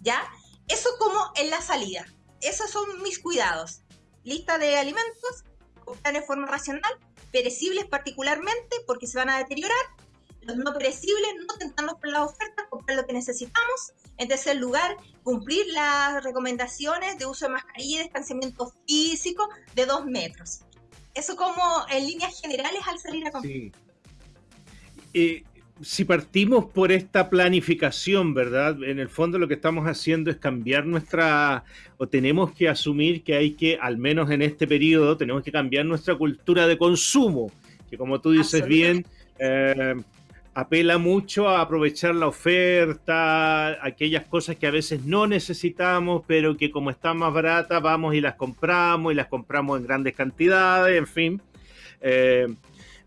¿Ya? Eso como en la salida. Esos son mis cuidados. Lista de alimentos, comprar de forma racional, perecibles particularmente porque se van a deteriorar. Los no perecibles, no tentarnos por la oferta, comprar lo que necesitamos. En tercer lugar, cumplir las recomendaciones de uso de mascarilla y distanciamiento físico de dos metros. Eso como en líneas generales al salir a comprar. Sí. Eh, si partimos por esta planificación, ¿verdad? En el fondo lo que estamos haciendo es cambiar nuestra, o tenemos que asumir que hay que, al menos en este periodo, tenemos que cambiar nuestra cultura de consumo, que como tú dices bien, eh, apela mucho a aprovechar la oferta, aquellas cosas que a veces no necesitamos, pero que como están más baratas, vamos y las compramos y las compramos en grandes cantidades, en fin. Eh,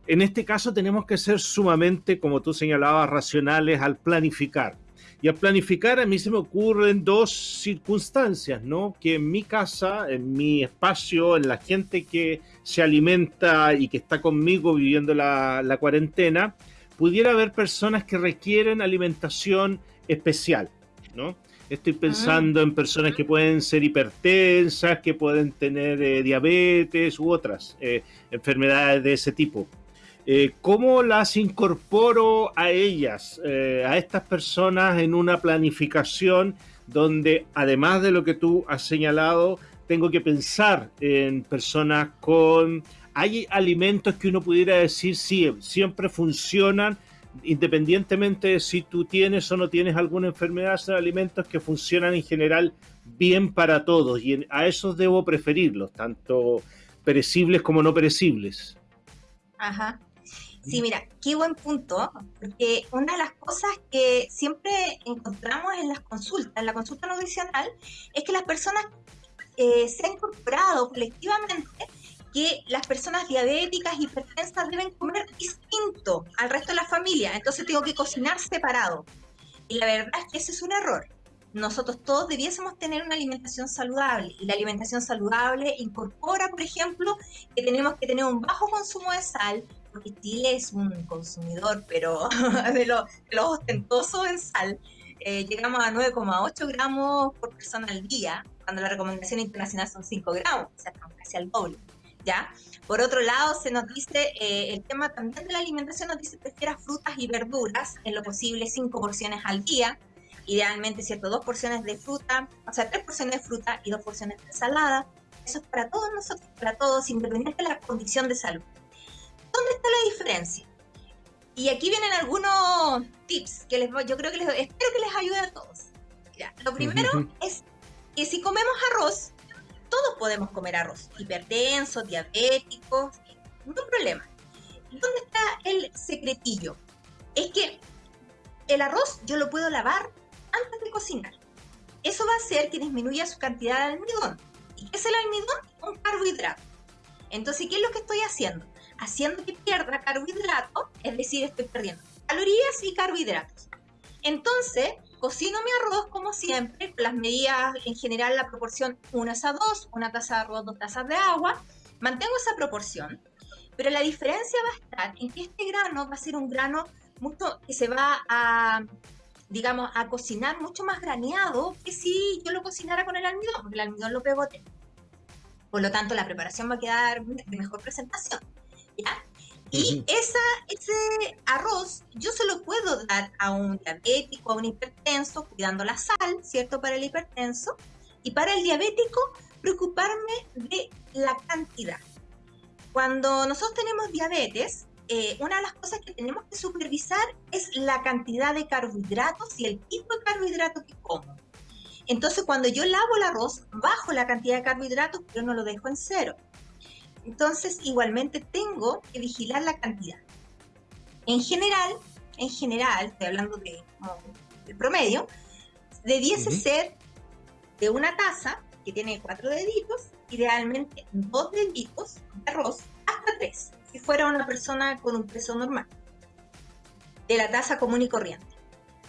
en este caso tenemos que ser sumamente, como tú señalabas, racionales al planificar. Y al planificar a mí se me ocurren dos circunstancias, ¿no? Que en mi casa, en mi espacio, en la gente que se alimenta y que está conmigo viviendo la, la cuarentena, pudiera haber personas que requieren alimentación especial, ¿no? Estoy pensando en personas que pueden ser hipertensas, que pueden tener eh, diabetes u otras eh, enfermedades de ese tipo. Eh, ¿Cómo las incorporo a ellas, eh, a estas personas en una planificación donde además de lo que tú has señalado, tengo que pensar en personas con... Hay alimentos que uno pudiera decir, sí, siempre funcionan, independientemente de si tú tienes o no tienes alguna enfermedad, son alimentos que funcionan en general bien para todos y a esos debo preferirlos, tanto perecibles como no perecibles. Ajá. Sí, mira, qué buen punto, porque una de las cosas que siempre encontramos en las consultas, en la consulta nutricional, es que las personas eh, se han incorporado colectivamente que las personas diabéticas y hipertensas deben comer distinto al resto de la familia, entonces tengo que cocinar separado. Y la verdad es que ese es un error. Nosotros todos debiésemos tener una alimentación saludable. Y la alimentación saludable incorpora, por ejemplo, que tenemos que tener un bajo consumo de sal, porque Chile es un consumidor, pero de lo, ostentoso en sal. Eh, llegamos a 9,8 gramos por persona al día, cuando la recomendación internacional son 5 gramos, o sea, estamos casi al doble. ¿ya? Por otro lado, se nos dice, eh, el tema también de la alimentación nos dice prefiera frutas y verduras, en lo posible 5 porciones al día, idealmente, ¿cierto? Dos porciones de fruta, o sea, tres porciones de fruta y dos porciones de ensalada. Eso es para todos nosotros, para todos, independientemente de la condición de salud. ¿Dónde está la diferencia? Y aquí vienen algunos tips que les, yo creo que les, espero que les ayude a todos. lo primero es que si comemos arroz, todos podemos comer arroz, hipertensos, diabéticos, no problema. ¿Dónde está el secretillo? Es que el arroz yo lo puedo lavar antes de cocinar. Eso va a hacer que disminuya su cantidad de almidón. ¿Y qué es el almidón? Un carbohidrato. Entonces, ¿qué es lo que estoy haciendo? Haciendo que pierda carbohidratos, es decir, estoy perdiendo calorías y carbohidratos. Entonces, cocino mi arroz como siempre, las medidas en general, la proporción 1 a 2, una taza de arroz, dos tazas de agua, mantengo esa proporción, pero la diferencia va a estar en que este grano va a ser un grano mucho que se va a, digamos, a cocinar mucho más graneado que si yo lo cocinara con el almidón, porque el almidón lo pegote. Por lo tanto, la preparación va a quedar de mejor presentación. Y esa, ese arroz yo se lo puedo dar a un diabético, a un hipertenso, cuidando la sal, ¿cierto? Para el hipertenso. Y para el diabético, preocuparme de la cantidad. Cuando nosotros tenemos diabetes, eh, una de las cosas que tenemos que supervisar es la cantidad de carbohidratos y el tipo de carbohidratos que como. Entonces, cuando yo lavo el arroz, bajo la cantidad de carbohidratos, pero no lo dejo en cero. Entonces, igualmente tengo que vigilar la cantidad. En general, en general, estoy hablando de, promedio, debiese ser de una taza que tiene cuatro deditos, idealmente dos deditos de arroz hasta tres. Si fuera una persona con un peso normal, de la tasa común y corriente.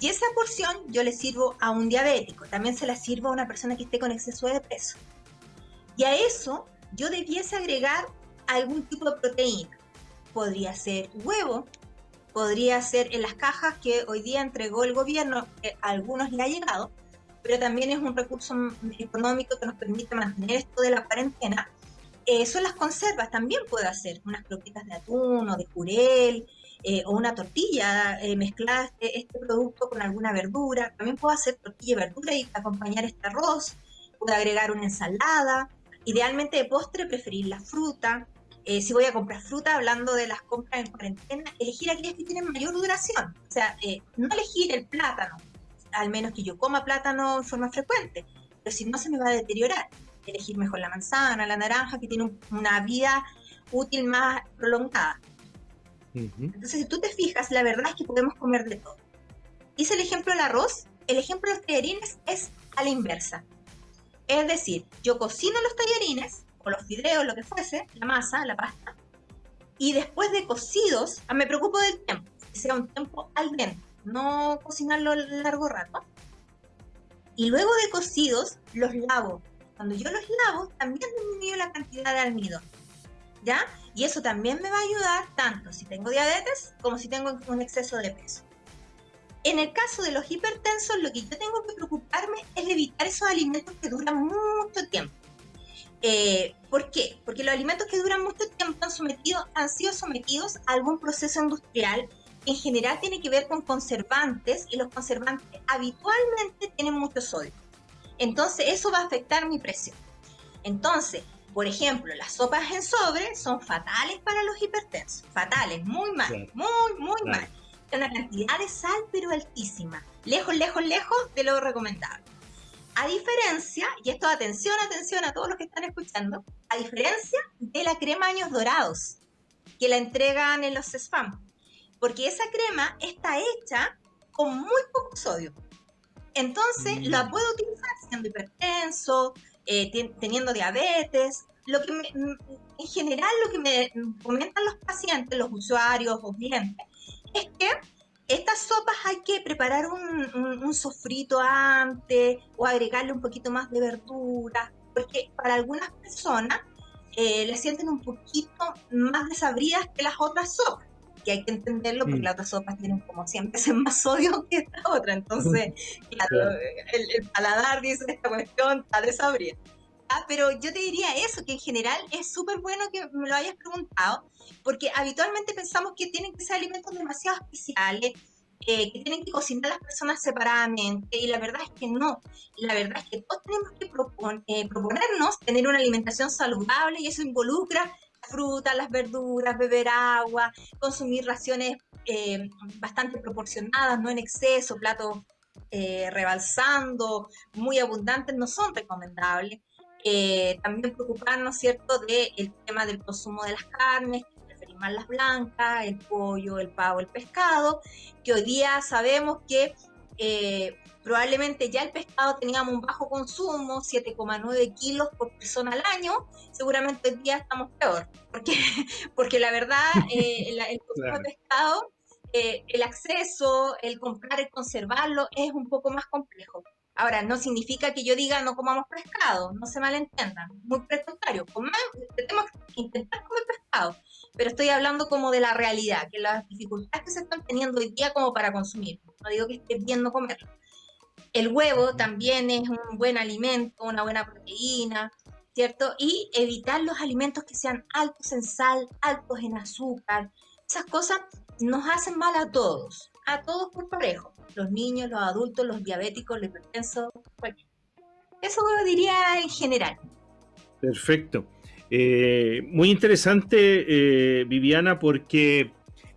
Y esa porción yo le sirvo a un diabético, también se la sirvo a una persona que esté con exceso de peso. Y a eso yo debiese agregar algún tipo de proteína. Podría ser huevo, podría ser en las cajas que hoy día entregó el gobierno, que a algunos le ha llegado, pero también es un recurso económico que nos permite mantener esto de la cuarentena. Eh, son las conservas, también puedo hacer unas croquetas de atún o de jurel, eh, o una tortilla, eh, este, este, producto con alguna verdura. También puedo hacer tortilla y verdura y acompañar este arroz. Puedo agregar una ensalada. Idealmente de postre preferir la fruta. Eh, si voy a comprar fruta, hablando de las compras en cuarentena, elegir aquellas que tienen mayor duración. O sea, no elegir el plátano, al menos que yo coma plátano en forma frecuente, pero si no se me va a deteriorar. Elegir mejor la manzana, la naranja, que tiene una vida útil más prolongada. Entonces, si tú te fijas, la verdad es que podemos comer de todo. Hice el ejemplo del arroz, el ejemplo de los tallarines es a la inversa. Es decir, yo cocino los tallarines, o los fideos, lo que fuese, la masa, la pasta, y después de cocidos, ah, me preocupo del tiempo, que sea un tiempo al dente, no cocinarlo largo rato. Y luego de cocidos, los lavo. Cuando yo los lavo, también disminuyo la cantidad de almidón. ¿Ya? Y eso también me va a ayudar tanto si tengo diabetes como si tengo un exceso de peso. En el caso de los hipertensos, lo que yo tengo que preocuparme es evitar esos alimentos que duran mucho tiempo. Eh, ¿Por qué? Porque los alimentos que duran mucho tiempo han, sometido, han sido sometidos a algún proceso industrial que en general tiene que ver con conservantes y los conservantes habitualmente tienen mucho sodio. Entonces eso va a afectar mi presión. Entonces, por ejemplo, las sopas en sobre son fatales para los hipertensos. Fatales, muy mal, muy, muy mal. Una cantidad de sal, pero altísima. Lejos, lejos, lejos de lo recomendable. A diferencia, y esto atención, atención a todos los que están escuchando, a diferencia de la crema años dorados, que la entregan en los spam. Porque esa crema está hecha con muy poco sodio. Entonces, mm. la puedo utilizar siendo hipertenso, eh, teniendo diabetes. Lo que mm, en general lo que me comentan los pacientes, los usuarios o clientes, es que estas sopas hay que preparar un, sofrito antes o agregarle un poquito más de verdura, porque para algunas personas eh, le sienten un poquito más desabridas que las otras sopas que hay que entenderlo porque mm. las otras sopas tienen como 100 veces más sodio que esta otra. Entonces, claro, el, paladar dice esta cuestión está desabrida. Ah, pero yo te diría eso, que en general es súper bueno que me lo hayas preguntado, porque habitualmente pensamos que tienen que ser alimentos demasiado especiales, eh, que tienen que cocinar las personas separadamente, y la verdad es que no. La verdad es que todos tenemos que eh, proponernos tener una alimentación saludable y eso involucra frutas, las verduras, beber agua, consumir raciones eh, bastante proporcionadas, no en exceso, platos eh, rebalsando, muy abundantes, no son recomendables. Eh, también preocuparnos, ¿cierto?, del tema del consumo de las carnes, preferir más las blancas, el pollo, el pavo, el pescado, que hoy día sabemos que eh, probablemente ya el pescado teníamos un bajo consumo, 7,9 kilos por persona al año, seguramente hoy día estamos peor, porque, porque la verdad eh, el, consumo de pescado, eh, el acceso, el comprar, el conservarlo es un poco más complejo. Ahora, no significa que yo diga no comamos pescado, no se malentiendan, muy precario, tenemos que intentar comer pescado, pero estoy hablando como de la realidad, que las dificultades que se están teniendo hoy día como para consumir, no digo que esté bien no comerlo. El huevo también es un buen alimento, una buena proteína, ¿cierto? Y evitar los alimentos que sean altos en sal, altos en azúcar, esas cosas nos hacen mal a todos, a todos por parejo, los niños, los adultos, los diabéticos, los hipertensos, Eso lo diría en general. Perfecto. Eh, muy interesante, eh, Viviana, porque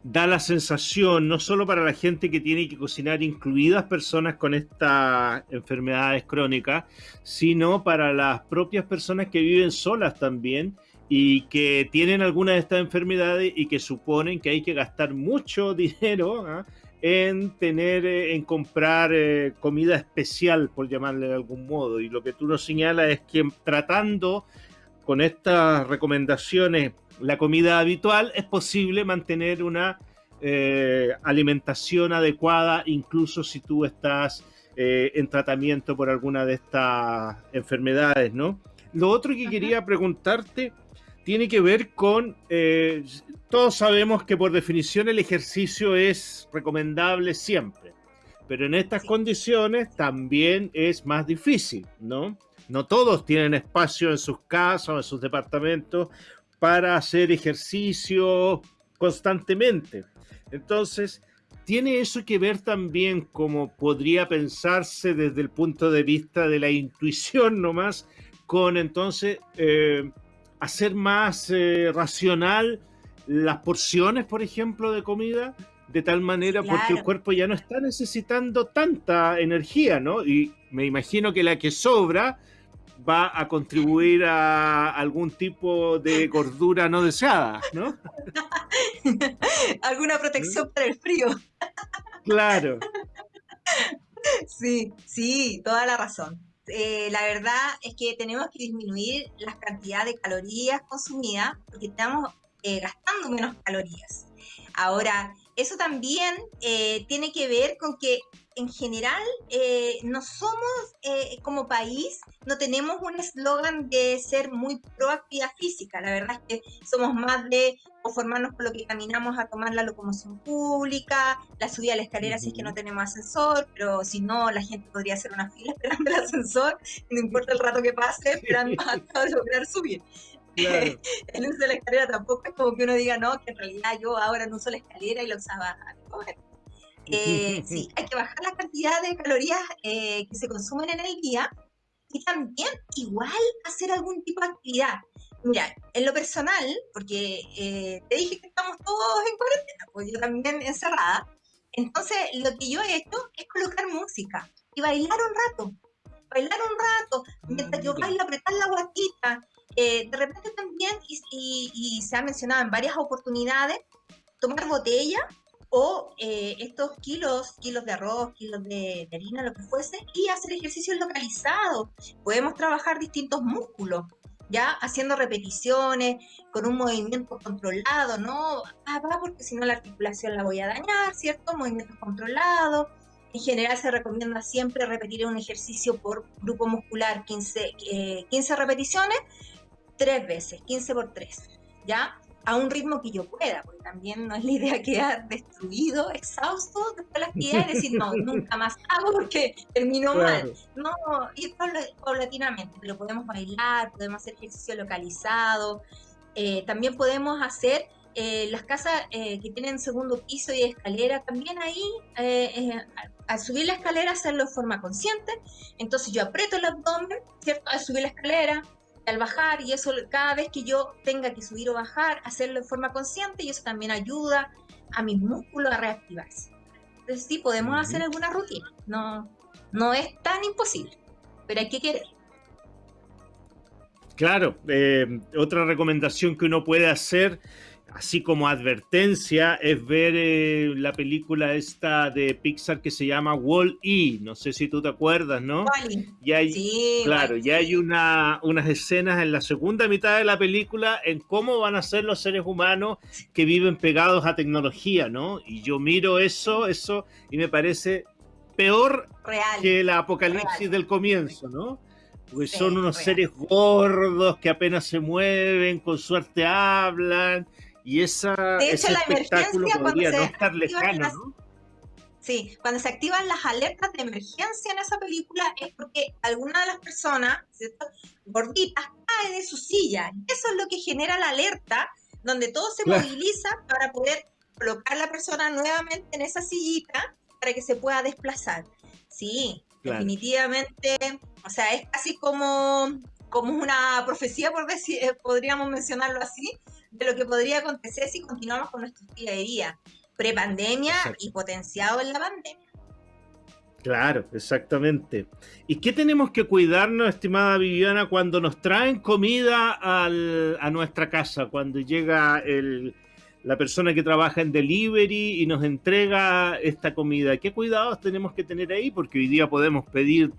da la sensación, no solo para la gente que tiene que cocinar, incluidas personas con estas enfermedades crónicas, sino para las propias personas que viven solas también y que tienen alguna de estas enfermedades y que suponen que hay que gastar mucho dinero ¿ah? En tener, eh, en comprar comida especial, por llamarle de algún modo. Y lo que tú nos señalas es que tratando con estas recomendaciones la comida habitual, es posible mantener una eh, alimentación adecuada, incluso si tú estás eh, en tratamiento por alguna de estas enfermedades, ¿no? Lo otro que quería preguntarte tiene que ver con, eh, todos sabemos que por definición el ejercicio es recomendable siempre, pero en estas condiciones también es más difícil, ¿no? No todos tienen espacio en sus casas o en sus departamentos para hacer ejercicio constantemente. Entonces, tiene eso que ver también como podría pensarse desde el punto de vista de la intuición nomás, con entonces eh, hacer más eh, racional las porciones, por ejemplo, de comida, de tal manera porque el cuerpo ya no está necesitando tanta energía, ¿no? Y me imagino que la que sobra va a contribuir a algún tipo de gordura no deseada, ¿no? Alguna protección para el frío. Claro. Sí, sí, toda la razón. Eh, la verdad es que tenemos que disminuir la cantidad de calorías consumidas porque estamos eh, gastando menos calorías. Ahora, eso también eh, tiene que ver con que en general no somos como país, no tenemos un eslogan de ser muy proactiva física. La verdad es que somos más de conformarnos con lo que caminamos a tomar la locomoción pública, la subida a la escalera si es que no tenemos ascensor, pero si no, la gente podría hacer una fila esperando el ascensor, no importa el rato que pase, esperando hasta lograr subir. el uso de la escalera tampoco es como que uno diga, no, que en realidad yo ahora no uso la escalera y la usaba a comer. Eh, sí, hay que bajar la cantidad de calorías eh, que se consumen en el día y también igual hacer algún tipo de actividad. Mira, en lo personal, porque eh, te dije que estamos todos en cuarentena, pues yo también encerrada, entonces lo que yo he hecho es colocar música y bailar un rato, bailar un rato, mientras yo bailo, apretar la guatita. Eh, de repente también, y, se ha mencionado en varias oportunidades, tomar botella o eh, estos kilos, kilos de arroz, kilos de, de, harina, lo que fuese, y hacer ejercicios localizados. Podemos trabajar distintos músculos. ¿ya? Haciendo repeticiones, con un movimiento controlado, ¿no? Ah, va, porque si no la articulación la voy a dañar, ¿cierto? Movimientos controlados. En general se recomienda siempre repetir un ejercicio por grupo muscular, 15, 15 eh, repeticiones, tres veces, 15 por 3, ¿ya? a un ritmo que yo pueda, porque también no es la idea quedar destruido, exhausto después de la actividad y decir, no, nunca más hago porque termino mal. No, ir paulatinamente, pero podemos bailar, podemos hacer ejercicio localizado, eh, también podemos hacer eh, las casas eh, que tienen segundo piso y escalera, también ahí, al subir la escalera, hacerlo de forma consciente. Entonces yo aprieto el abdomen, ¿cierto? Al subir la escalera, al bajar y eso cada vez que yo tenga que subir o bajar, hacerlo de forma consciente y eso también ayuda a mis músculos a reactivarse. Entonces sí, podemos hacer alguna rutina, no, no es tan imposible, pero hay que querer. Claro, eh, otra recomendación que uno puede hacer así como advertencia, es ver eh, la película esta de Pixar que se llama Wall-E. No sé si tú te acuerdas, ¿no? Y hay, sí, claro, ya hay una, unas escenas en la segunda mitad de la película en cómo van a ser los seres humanos que viven pegados a tecnología, ¿no? Y yo miro eso, eso, y me parece peor que la apocalipsis del comienzo, ¿no? Porque son unos seres gordos que apenas se mueven, con suerte hablan, y esa, de hecho, la emergencia cuando se no estar lejano, ¿no? Sí, cuando se activan las alertas de emergencia en esa película es porque alguna de las personas, ¿cierto? gorditas, cae de su silla. Eso es lo que genera la alerta, donde todo se moviliza para poder colocar a la persona nuevamente en esa sillita para que se pueda desplazar. Sí, definitivamente, o sea, es casi como, como una profecía, por decir, eh, podríamos mencionarlo así, de lo que podría acontecer si continuamos con nuestro día de día, prepandemia y potenciado en la pandemia. Claro, exactamente. ¿Y qué tenemos que cuidarnos, estimada Viviana, cuando nos traen comida a nuestra casa, cuando llega la persona que trabaja en delivery y nos entrega esta comida? ¿Qué cuidados tenemos que tener ahí? Porque hoy día podemos pedir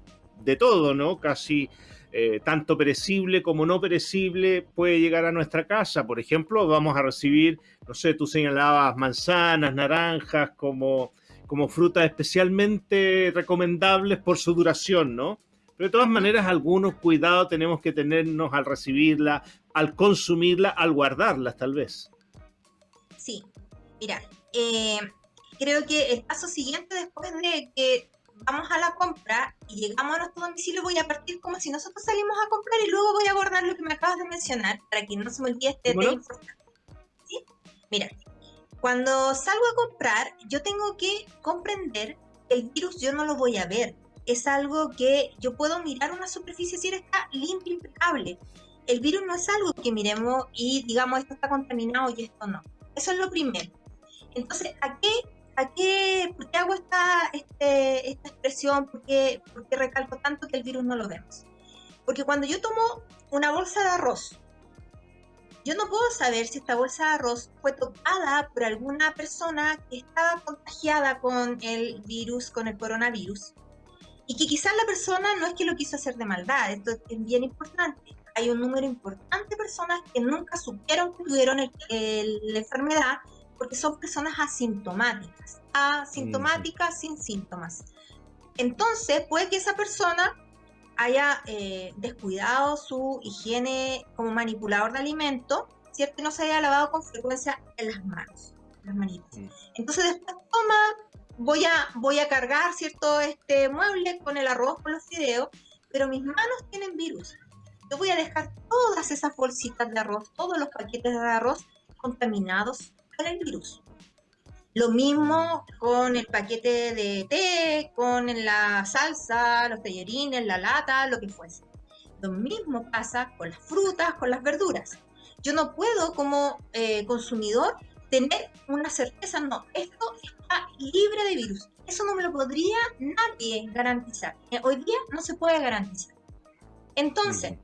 de todo, ¿no? Casi eh, tanto perecible como no perecible puede llegar a nuestra casa. Por ejemplo, vamos a recibir, no sé, tú señalabas manzanas, naranjas como, como frutas especialmente recomendables por su duración, ¿no? Pero de todas maneras, algunos cuidados tenemos que tenernos al recibirla, al consumirla, al guardarlas, tal vez. Sí, mira, eh, creo que el paso siguiente después de que vamos a la compra y llegamos a nuestro domicilio, voy a partir como si nosotros salimos a comprar y luego voy a abordar lo que me acabas de mencionar para que no se me olvide este tema importante. ¿Sí? Mira, cuando salgo a comprar, yo tengo que comprender que el virus yo no lo voy a ver. Es algo que yo puedo mirar una superficie si está limpia, impecable. El virus no es algo que miremos y digamos esto está contaminado y esto no. Eso es lo primero. Entonces, ¿a qué ¿a qué, ¿por qué hago esta, este, esta expresión? ¿Por qué, ¿Por qué recalco tanto que el virus no lo vemos? Porque cuando yo tomo una bolsa de arroz, yo no puedo saber si esta bolsa de arroz fue tocada por alguna persona que estaba contagiada con el virus, con el coronavirus. Y que quizás la persona no es que lo quiso hacer de maldad, esto es bien importante. Hay un número importante de personas que nunca supieron que tuvieron la enfermedad porque son personas asintomáticas, asintomáticas sin síntomas. Entonces, puede que esa persona haya eh, descuidado su higiene como manipulador de alimento, ¿cierto? Y no se haya lavado con frecuencia en las manos, las manitas. Mm. Entonces, después toma, voy a, voy a cargar, ¿cierto? Este mueble con el arroz, con los fideos, pero mis manos tienen virus. Yo voy a dejar todas esas bolsitas de arroz, todos los paquetes de arroz contaminados el virus. Lo mismo con el paquete de té, con la salsa, los tallerines, la lata, lo que fuese. Lo mismo pasa con las frutas, con las verduras. Yo no puedo como eh, consumidor tener una certeza, no, esto está libre de virus. Eso no me lo podría nadie garantizar. Eh, hoy día no se puede garantizar. Entonces,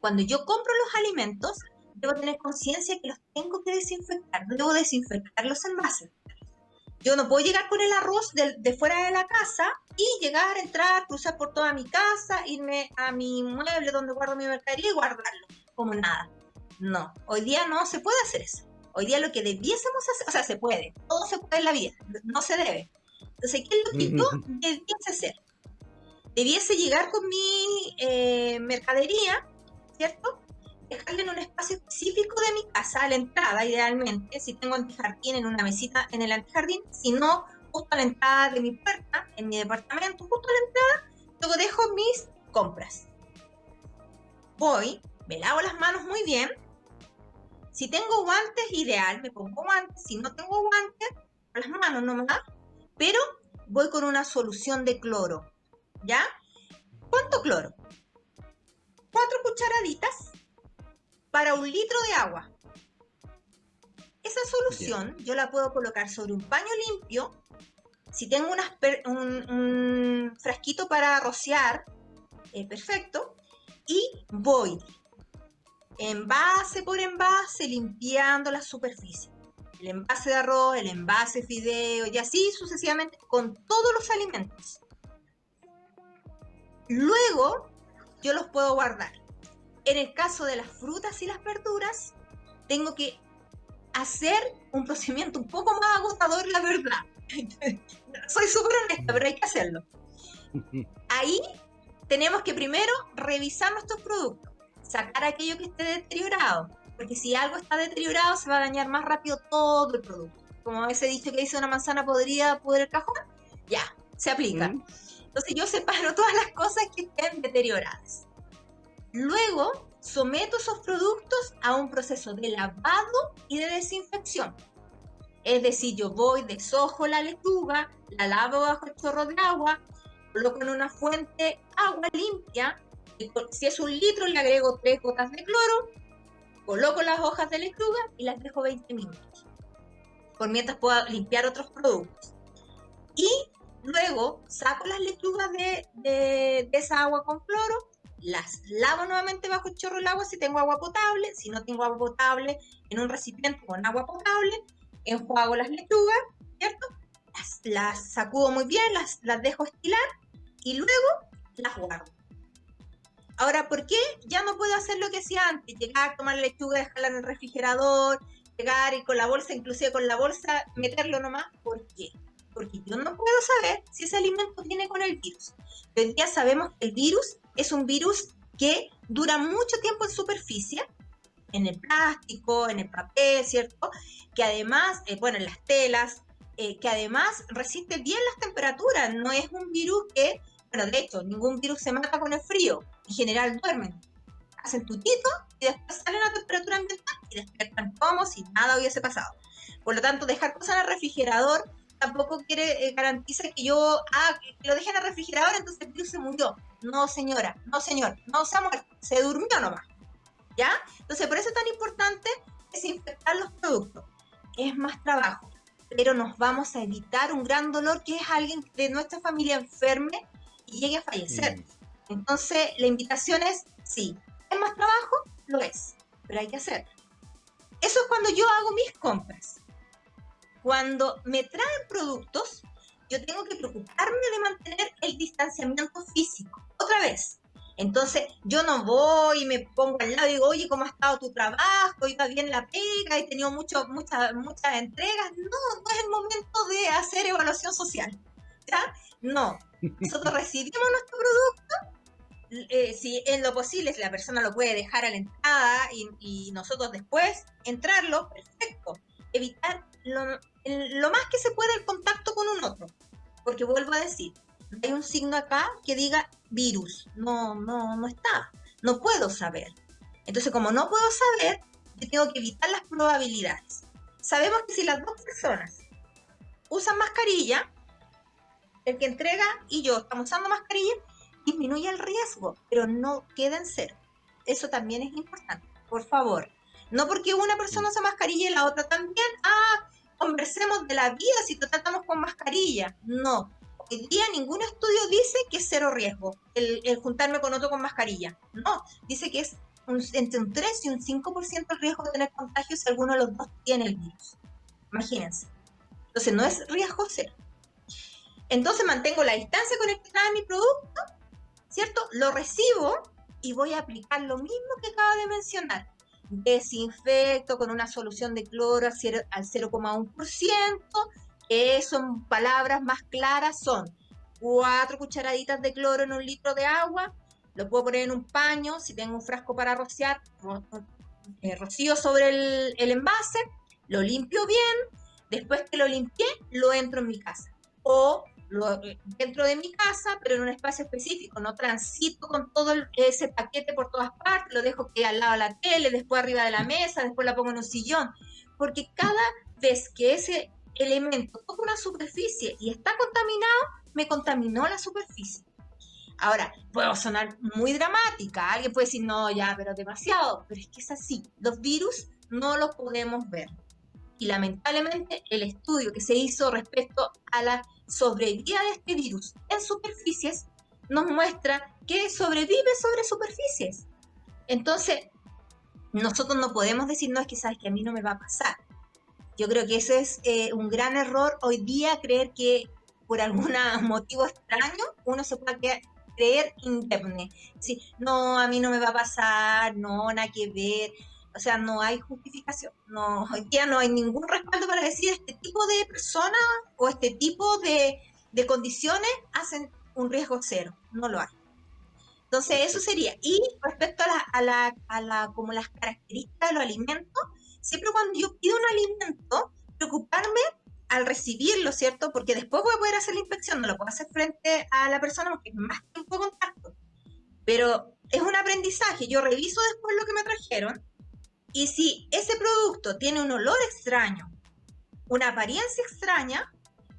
cuando yo compro los alimentos, debo tener conciencia que los tengo que desinfectar, debo desinfectar los envases. Yo no puedo llegar con el arroz de, fuera de la casa y llegar, entrar, cruzar por toda mi casa, irme a mi mueble donde guardo mi mercadería y guardarlo como nada. No, hoy día no se puede hacer eso. Hoy día lo que debiésemos hacer, o sea, se puede, todo se puede en la vida, no se debe. Entonces, ¿qué es lo que yo debiese hacer? Debiese llegar con mi eh, mercadería, ¿cierto? Dejarle en un espacio específico de mi casa, a la entrada idealmente, si tengo antijardín en una mesita en el antijardín, si no, justo a la entrada de mi puerta, en mi departamento, justo a la entrada, luego dejo mis compras. Voy, me lavo las manos muy bien. Si tengo guantes, ideal, me pongo guantes. Si no tengo guantes, las manos no me da. Pero voy con una solución de cloro. ¿Ya? ¿Cuánto cloro? Cuatro cucharaditas para un litro de agua. Esa solución yo la puedo colocar sobre un paño limpio. Si tengo un, frasquito para rociar, eh, perfecto. Y voy envase por envase limpiando la superficie. El envase de arroz, el envase de fideo y así sucesivamente con todos los alimentos. Luego yo los puedo guardar. En el caso de las frutas y las verduras, tengo que hacer un procedimiento un poco más agotador, la verdad. Soy súper honesta, pero hay que hacerlo. Ahí tenemos que primero revisar nuestros productos, sacar aquello que esté deteriorado, porque si algo está deteriorado se va a dañar más rápido todo el producto. Como ese dicho que dice una manzana podría poder el cajón, ya, se aplica. Entonces yo separo todas las cosas que estén deterioradas. Luego, someto esos productos a un proceso de lavado y de desinfección. Es decir, yo voy, desojo la lechuga, la lavo bajo el chorro de agua, coloco en una fuente agua limpia, y si es un litro le agrego tres gotas de cloro, coloco las hojas de lechuga y las dejo 20 minutos. Por mientras puedo limpiar otros productos. Y luego saco las lechugas de, de esa agua con cloro, las lavo nuevamente bajo el chorro del agua si tengo agua potable, si no tengo agua potable, en un recipiente con agua potable, enjuago las lechugas, ¿cierto? Las, sacudo muy bien, las, las dejo estilar y luego las guardo. Ahora, ¿por qué ya no puedo hacer lo que hacía antes? Llegar, tomar la lechuga, dejarla en el refrigerador, llegar y con la bolsa, inclusive con la bolsa, meterlo nomás. ¿Por qué? Porque yo no puedo saber si ese alimento viene con el virus. Hoy día sabemos que el virus es un virus que dura mucho tiempo en superficie, en el plástico, en el papel, ¿cierto? Que además, eh, bueno, en las telas, eh, que además resiste bien las temperaturas. No es un virus que, bueno, de hecho, ningún virus se mata con el frío. En general duermen. Hacen tutito y después salen a temperatura ambiental y despiertan como si nada hubiese pasado. Por lo tanto, dejar cosas en el refrigerador tampoco quiere eh, garantiza que yo ah, que lo deje en el refrigerador, entonces el virus se murió. No, señora, no, señor, no se ha muerto, se durmió nomás. ¿Ya? Entonces, por eso es tan importante desinfectar los productos. Es más trabajo, pero nos vamos a evitar un gran dolor que es alguien de nuestra familia enferme y llegue a fallecer. Mm. Entonces, la invitación es, sí, ¿es más trabajo? Lo es, pero hay que hacerlo. Eso es cuando yo hago mis compras. Cuando me traen productos, yo tengo que preocuparme de mantener el distanciamiento físico. Otra vez. Entonces, yo no voy y me pongo al lado y digo, oye, ¿cómo ha estado tu trabajo? ¿Iba bien la pega? ¿He tenido mucho, muchas, muchas entregas? No, no es el momento de hacer evaluación social. ¿Ya? No. Nosotros recibimos nuestro producto eh, si en lo posible, si la persona lo puede dejar a la entrada y, nosotros después entrarlo, perfecto. Evitar lo, más que se pueda el contacto con un otro. Porque vuelvo a decir, hay un signo acá que diga virus. No, no, no está. No puedo saber. Entonces, como no puedo saber, yo tengo que evitar las probabilidades. Sabemos que si las dos personas usan mascarilla, el que entrega y yo estamos usando mascarilla, disminuye el riesgo, pero no queda en cero. Eso también es importante, por favor. No porque una persona usa mascarilla y la otra también, conversemos de la vida si tratamos con mascarilla. No, hoy día ningún estudio dice que es cero riesgo el, juntarme con otro con mascarilla. No, dice que es entre un 3 y un 5% el riesgo de tener contagio si alguno de los dos tiene el virus. Imagínense. Entonces no es riesgo cero. Entonces mantengo la distancia con el que trae mi producto ¿cierto? Lo recibo y voy a aplicar lo mismo que acabo de mencionar. Desinfecto con una solución de cloro al 0,1%, que son palabras más claras, son cuatro cucharaditas de cloro en un litro de agua, lo puedo poner en un paño, si tengo un frasco para rociar, eh, rocío sobre el, el envase, lo limpio bien, después que lo limpié, lo entro en mi casa. O dentro de mi casa, pero en un espacio específico. No transito con todo ese paquete por todas partes, lo dejo que al lado de la tele, después arriba de la mesa, después la pongo en un sillón. Porque cada vez que ese elemento toca una superficie y está contaminado, me contaminó la superficie. Ahora, puedo sonar muy dramática, alguien puede decir, no, ya, pero demasiado, pero es que es así. Los virus no los podemos ver. Y lamentablemente el estudio que se hizo respecto a la sobrevida de este virus en superficies nos muestra que sobrevive sobre superficies. Entonces, nosotros no podemos decir, no, es que sabes que a mí no me va a pasar. Yo creo que ese es eh, un gran error hoy día, creer que por algún motivo extraño uno se puede creer indemne. Sí, no, a mí no me va a pasar, no, nada que ver o sea, no hay justificación. No, hoy día no hay ningún respaldo para decir este tipo de personas o este tipo de, condiciones hacen un riesgo cero. No lo hay. Entonces, eso sería. Y respecto a la, a la, a la, como las características de los alimentos, siempre cuando yo pido un alimento, preocuparme al recibirlo, ¿cierto? Porque después voy a poder hacer la inspección, no lo puedo hacer frente a la persona porque es más tiempo de contacto. Pero es un aprendizaje. Yo reviso después lo que me trajeron y si ese producto tiene un olor extraño, una apariencia extraña,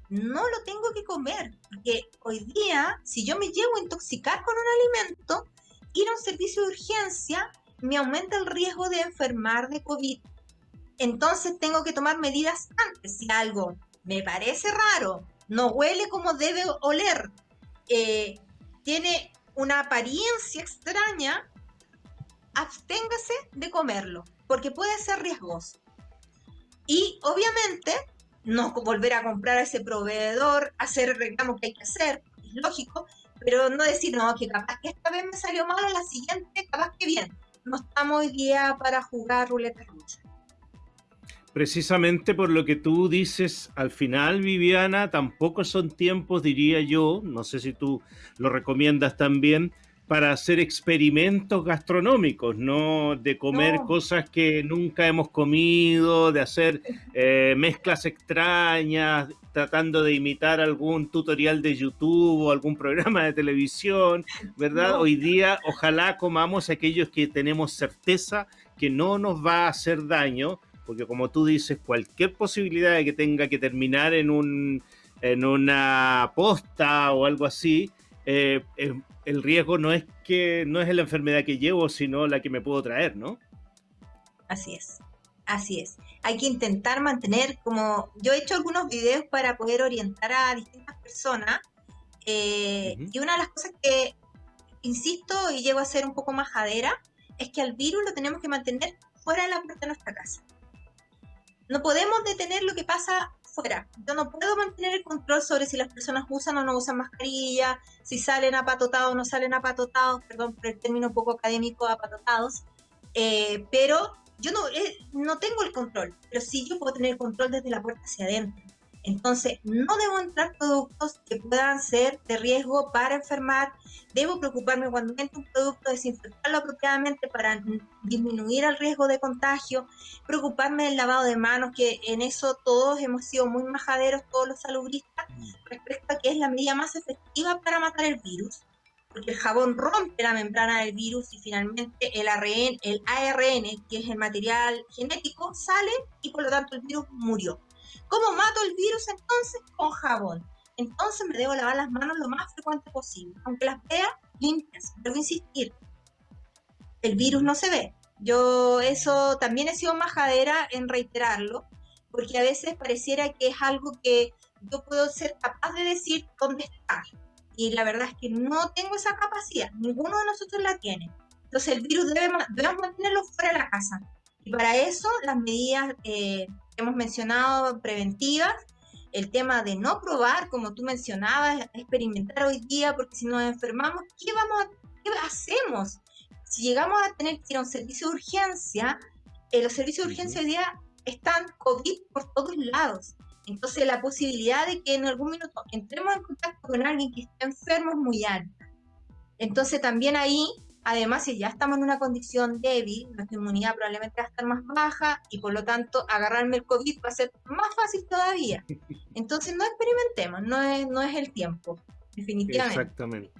no lo tengo que comer. Porque hoy día, si yo me llevo a intoxicar con un alimento, ir a un servicio de urgencia me aumenta el riesgo de enfermar de COVID. Entonces tengo que tomar medidas antes. Si algo me parece raro, no huele como debe oler, eh, tiene una apariencia extraña, absténgase de comerlo porque puede ser riesgoso. Y obviamente, no volver a comprar a ese proveedor, hacer el reclamo que hay que hacer, es lógico, pero no decir, no, que capaz que esta vez me salió malo, la siguiente, capaz que bien. No estamos hoy día para jugar ruleta rusa. Precisamente por lo que tú dices al final, Viviana, tampoco son tiempos, diría yo, no sé si tú lo recomiendas también, para hacer experimentos gastronómicos, no de comer cosas que nunca hemos comido, de hacer eh, mezclas extrañas, tratando de imitar algún tutorial de YouTube o algún programa de televisión, ¿verdad? Hoy día ojalá comamos aquellos que tenemos certeza que no nos va a hacer daño, porque como tú dices, cualquier posibilidad de que tenga que terminar en, un, en una posta o algo así, eh, el riesgo no es que no es la enfermedad que llevo, sino la que me puedo traer, ¿no? Así es, así es. Hay que intentar mantener, como yo he hecho algunos videos para poder orientar a distintas personas, eh, y una de las cosas que insisto y llego a ser un poco majadera es que al virus lo tenemos que mantener fuera de la puerta de nuestra casa. No podemos detener lo que pasa Yo no puedo mantener el control sobre si las personas usan o no usan mascarilla, si salen apatotados o no salen apatotados, perdón por el término un poco académico, apatotados, eh, pero yo no, eh, no tengo el control, pero sí yo puedo tener el control desde la puerta hacia adentro. Entonces, no debo entrar productos que puedan ser de riesgo para enfermar. Debo preocuparme cuando entre un producto, desinfectarlo apropiadamente para disminuir el riesgo de contagio. Preocuparme del lavado de manos, que en eso todos hemos sido muy majaderos, todos los salubristas, mm. respecto a que es la medida más efectiva para matar el virus. Porque el jabón rompe la membrana del virus y finalmente el ARN, el ARN, que es el material genético, sale y por lo tanto el virus murió. ¿Cómo mato el virus entonces? Con jabón. Entonces me debo lavar las manos lo más frecuente posible, aunque las vea limpias. Debo insistir, el virus no se ve. Yo eso también he sido majadera en reiterarlo, porque a veces pareciera que es algo que yo puedo ser capaz de decir dónde está. Y la verdad es que no tengo esa capacidad, ninguno de nosotros la tiene. Entonces el virus debe, debemos mantenerlo fuera de la casa. Y para eso las medidas eh, hemos mencionado preventivas, el tema de no probar, como tú mencionabas, experimentar hoy día, porque si nos enfermamos, ¿qué vamos a, qué hacemos? Si llegamos a tener que ir a un servicio de urgencia, eh, los servicios de urgencia hoy día están COVID por todos lados. Entonces la posibilidad de que en algún minuto entremos en contacto con alguien que está enfermo es muy alta. Entonces también ahí Además, si ya estamos en una condición débil, nuestra inmunidad probablemente va a estar más baja y por lo tanto agarrarme el COVID va a ser más fácil todavía. Entonces no experimentemos, no es, no es el tiempo, definitivamente. Exactamente.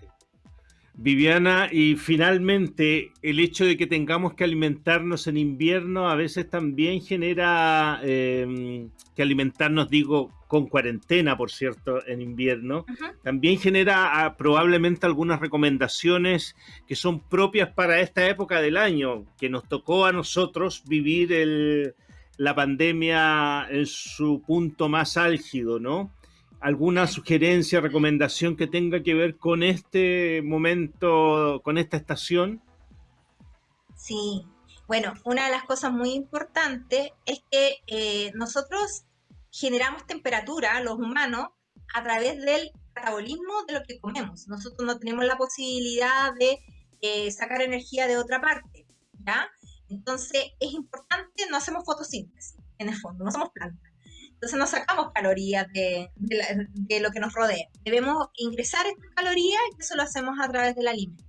Viviana, y finalmente el hecho de que tengamos que alimentarnos en invierno a veces también genera em, que alimentarnos, digo, con cuarentena, por cierto, en invierno, también genera ah, probablemente algunas recomendaciones que son propias para esta época del año, que nos tocó a nosotros vivir la pandemia en su punto más álgido, ¿no? Alguna sugerencia, recomendación que tenga que ver con este momento, con esta estación? Sí, bueno, una de las cosas muy importantes es que eh, nosotros generamos temperatura, los humanos, a través del metabolismo de lo que comemos. Nosotros no tenemos la posibilidad de eh, sacar energía de otra parte, ¿ya? Entonces es importante, no hacemos fotosíntesis, en el fondo, no somos plantas. Entonces no sacamos calorías de, lo que nos rodea. Debemos ingresar estas calorías y eso lo hacemos a través del alimento.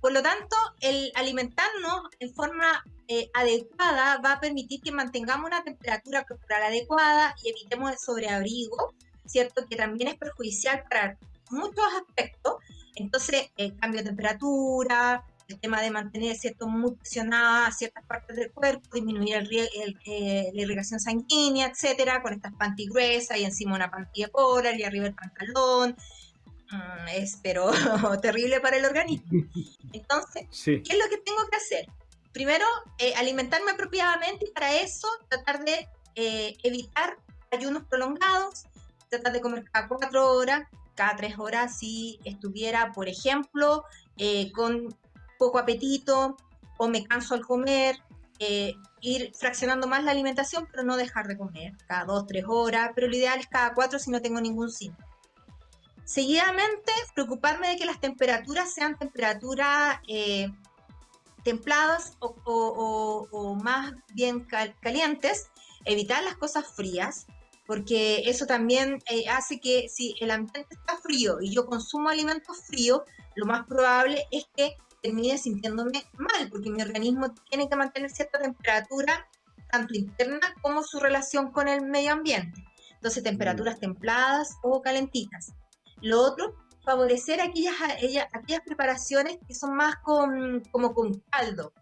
Por lo tanto, el alimentarnos en forma eh, adecuada va a permitir que mantengamos una temperatura corporal adecuada y evitemos el sobreabrigo, ¿cierto? Que también es perjudicial para muchos aspectos. Entonces, el cambio de temperatura, el tema de mantener cierto muy ciertas partes del cuerpo, disminuir el, eh, la irrigación sanguínea, etcétera, con estas panty gruesas y encima una panty de polar y arriba el pantalón. Mm, es pero terrible para el organismo. Entonces, ¿qué es lo que tengo que hacer? Primero, eh, alimentarme apropiadamente y para eso tratar de eh, evitar ayunos prolongados, tratar de comer cada cuatro horas, cada tres horas si estuviera, por ejemplo, con poco apetito o me canso al comer, eh, ir fraccionando más la alimentación, pero no dejar de comer cada dos, tres horas, pero lo ideal es cada cuatro si no tengo ningún síntoma. Seguidamente, preocuparme de que las temperaturas sean temperaturas eh, templadas o, más bien calientes, evitar las cosas frías, porque eso también eh, hace que si el ambiente está frío y yo consumo alimentos fríos, lo más probable es que termine sintiéndome mal, porque mi organismo tiene que mantener cierta temperatura, tanto interna como su relación con el medio ambiente. Entonces, temperaturas mm. templadas o calentitas. Lo otro, favorecer aquellas, aquellas preparaciones que son más con, como con caldo.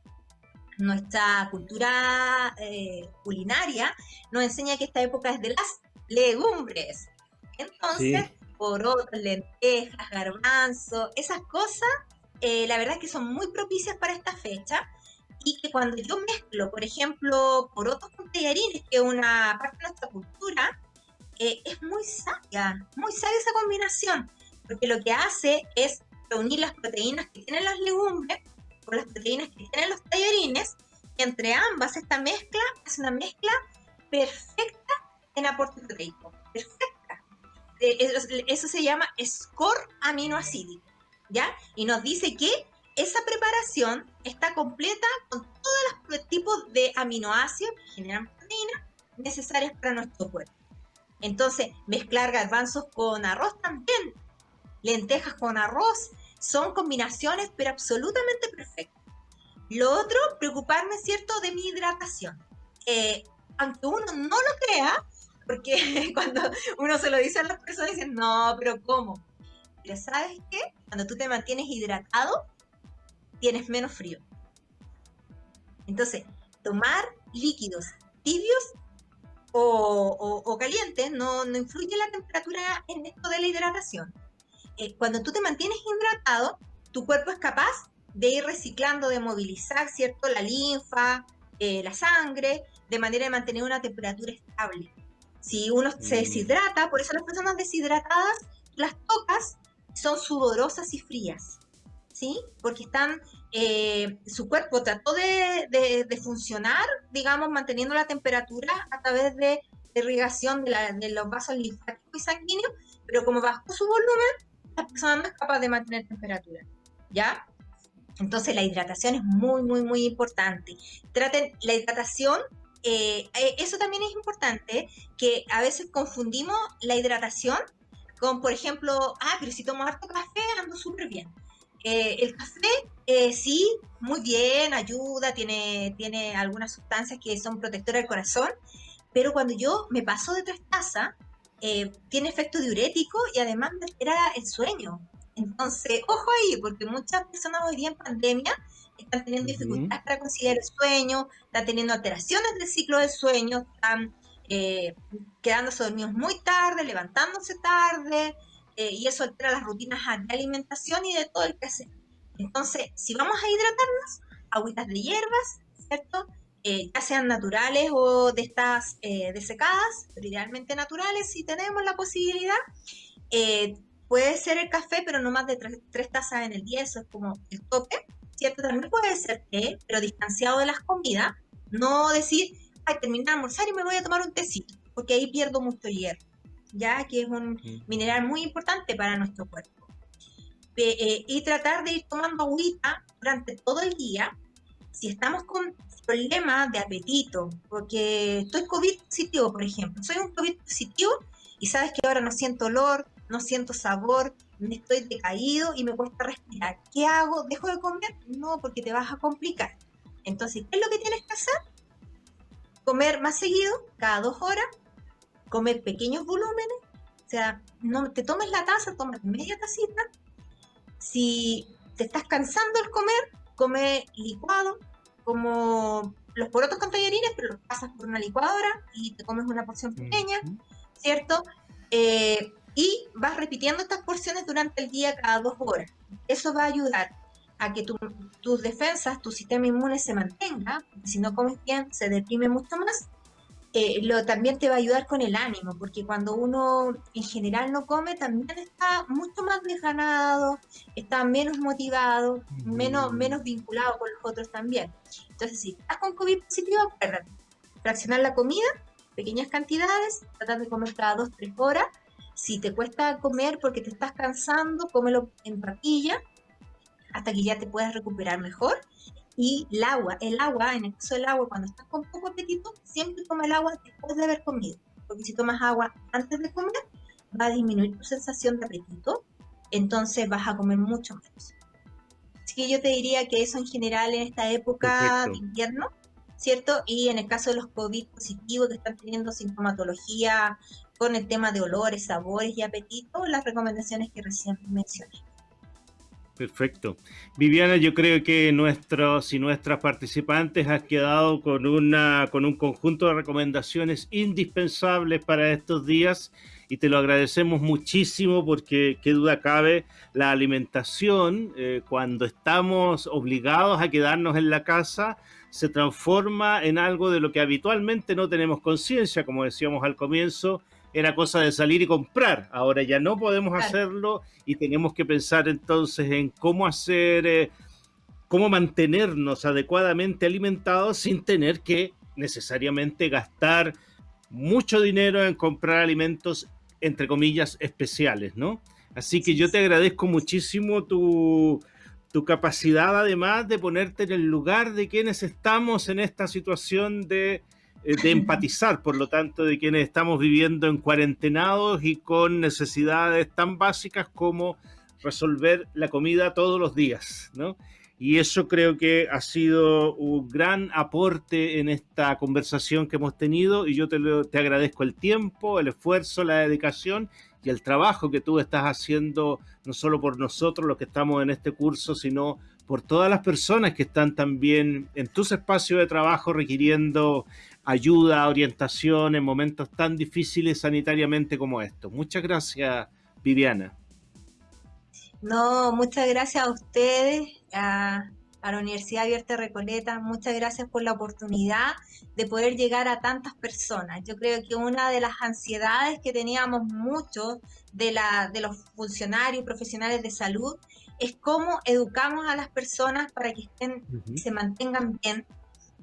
Nuestra cultura eh, culinaria nos enseña que esta época es de las legumbres. Entonces, por porotos, lentejas, garbanzo, esas cosas, eh, la verdad es que son muy propicias para esta fecha y que cuando yo mezclo, por ejemplo, porotos con tallarines, que es una parte de nuestra cultura, eh, es muy sabia, muy sabia esa combinación, porque lo que hace es reunir las proteínas que tienen las legumbres con las proteínas que tienen los tallarines, y entre ambas esta mezcla es una mezcla perfecta en aporte proteico, perfecta. Eh, eso, se llama score aminoácido, Y nos dice que esa preparación está completa con todos los tipos de aminoácidos que generan proteínas necesarias para nuestro cuerpo. Entonces, mezclar garbanzos con arroz también, lentejas con arroz, son combinaciones pero absolutamente perfectas. Lo otro, preocuparme, ¿cierto?, de mi hidratación. Eh, aunque uno no lo crea, porque cuando uno se lo dice a las personas dicen, no, pero ¿cómo? Pero ¿sabes qué? Cuando tú te mantienes hidratado, tienes menos frío. Entonces, tomar líquidos tibios o, caliente, no, no, influye la temperatura en esto de la hidratación. Eh, cuando tú te mantienes hidratado, tu cuerpo es capaz de ir reciclando, de movilizar, ¿cierto? La linfa, eh, la sangre, de manera de mantener una temperatura estable. Si uno se mm. deshidrata, por eso las personas deshidratadas, las tocas son sudorosas y frías, ¿sí? Porque están, eh, su cuerpo trató de, de, funcionar, digamos, manteniendo la temperatura a través de, irrigación de, los vasos linfáticos y sanguíneos, pero como bajó su volumen, la persona no es capaz de mantener temperatura, ¿ya? Entonces la hidratación es muy, muy, muy importante. Traten la hidratación, eh, eh, eso también es importante, que a veces confundimos la hidratación con, por ejemplo, ah, pero si tomo harto café, ando súper bien. Eh, el café, eh, sí, muy bien, ayuda, tiene, tiene algunas sustancias que son protectoras del corazón, pero cuando yo me paso de tres tazas, eh, tiene efecto diurético y además me altera el sueño. Entonces, ojo ahí, porque muchas personas hoy día en pandemia están teniendo dificultades para conciliar el sueño, están teniendo alteraciones del ciclo del sueño, están quedándose dormidos muy tarde, levantándose tarde, eh, y eso altera las rutinas de alimentación y de todo el que hace. Entonces, si vamos a hidratarnos, agüitas de hierbas, ¿cierto? Eh, ya sean naturales o de estas eh, desecadas, pero idealmente naturales si tenemos la posibilidad. puede ser el café, pero no más de tres, tazas en el día, eso es como el tope, ¿cierto? También puede ser té, pero distanciado de las comidas, no decir, ay, terminar de almorzar y me voy a tomar un tecito, porque ahí pierdo mucho hierro ya que es un mineral muy importante para nuestro cuerpo. Eh, y tratar de ir tomando agüita durante todo el día. Si estamos con problemas de apetito, porque estoy COVID positivo, por ejemplo, soy un COVID positivo y sabes que ahora no siento olor, no siento sabor, me estoy decaído y me cuesta respirar. ¿Qué hago? ¿Dejo de comer? No, porque te vas a complicar. Entonces, ¿qué es lo que tienes que hacer? Comer más seguido, cada dos horas, comer pequeños volúmenes, o sea, no te tomes la taza, tomas media tacita. Si te estás cansando al comer, come licuado, como los porotos con tallarines, pero los pasas por una licuadora y te comes una porción pequeña, ¿cierto? Eh, y vas repitiendo estas porciones durante el día cada dos horas. Eso va a ayudar a que tus defensas, tu sistema inmune se mantenga, si no comes bien se deprime mucho más eh, lo, también te va a ayudar con el ánimo, porque cuando uno en general no come, también está mucho más desganado, está menos motivado, menos, menos vinculado con los otros también. Entonces, si estás con COVID positivo, acuérdate, fraccionar la comida, pequeñas cantidades, tratar de comer cada dos, tres horas, Si te cuesta comer porque te estás cansando, cómelo en papilla hasta que ya te puedas recuperar mejor. Y el agua, el agua, en el caso del agua, cuando estás con poco apetito, siempre toma el agua después de haber comido. Porque si tomas agua antes de comer, va a disminuir tu sensación de apetito, entonces vas a comer mucho menos. Así que yo te diría que eso en general en esta época de invierno, ¿cierto? Y en el caso de los COVID positivos que están teniendo sintomatología con el tema de olores, sabores y apetito, las recomendaciones que recién mencioné. Perfecto. Viviana, yo creo que nuestros y nuestras participantes han quedado con, una, con un conjunto de recomendaciones indispensables para estos días y te lo agradecemos muchísimo porque, qué duda cabe, la alimentación, eh, cuando estamos obligados a quedarnos en la casa, se transforma en algo de lo que habitualmente no tenemos conciencia, como decíamos al comienzo, era cosa de salir y comprar. Ahora ya no podemos hacerlo y tenemos que pensar entonces en cómo hacer, eh, cómo mantenernos adecuadamente alimentados sin tener que necesariamente gastar mucho dinero en comprar alimentos, entre comillas, especiales, ¿no? Así que yo te agradezco muchísimo tu, tu capacidad además de ponerte en el lugar de quienes estamos en esta situación de de empatizar, por lo tanto, de quienes estamos viviendo en cuarentenados y con necesidades tan básicas como resolver la comida todos los días, ¿no? Y eso creo que ha sido un gran aporte en esta conversación que hemos tenido y yo te, te agradezco el tiempo, el esfuerzo, la dedicación y el trabajo que tú estás haciendo, no solo por nosotros los que estamos en este curso, sino por todas las personas que están también en tus espacios de trabajo requiriendo ayuda, orientación en momentos tan difíciles sanitariamente como estos. Muchas gracias, Viviana. No, muchas gracias a ustedes, a, la Universidad Abierta Recoleta, muchas gracias por la oportunidad de poder llegar a tantas personas. Yo creo que una de las ansiedades que teníamos muchos de, la, de los funcionarios profesionales de salud es cómo educamos a las personas para que estén, se mantengan bien,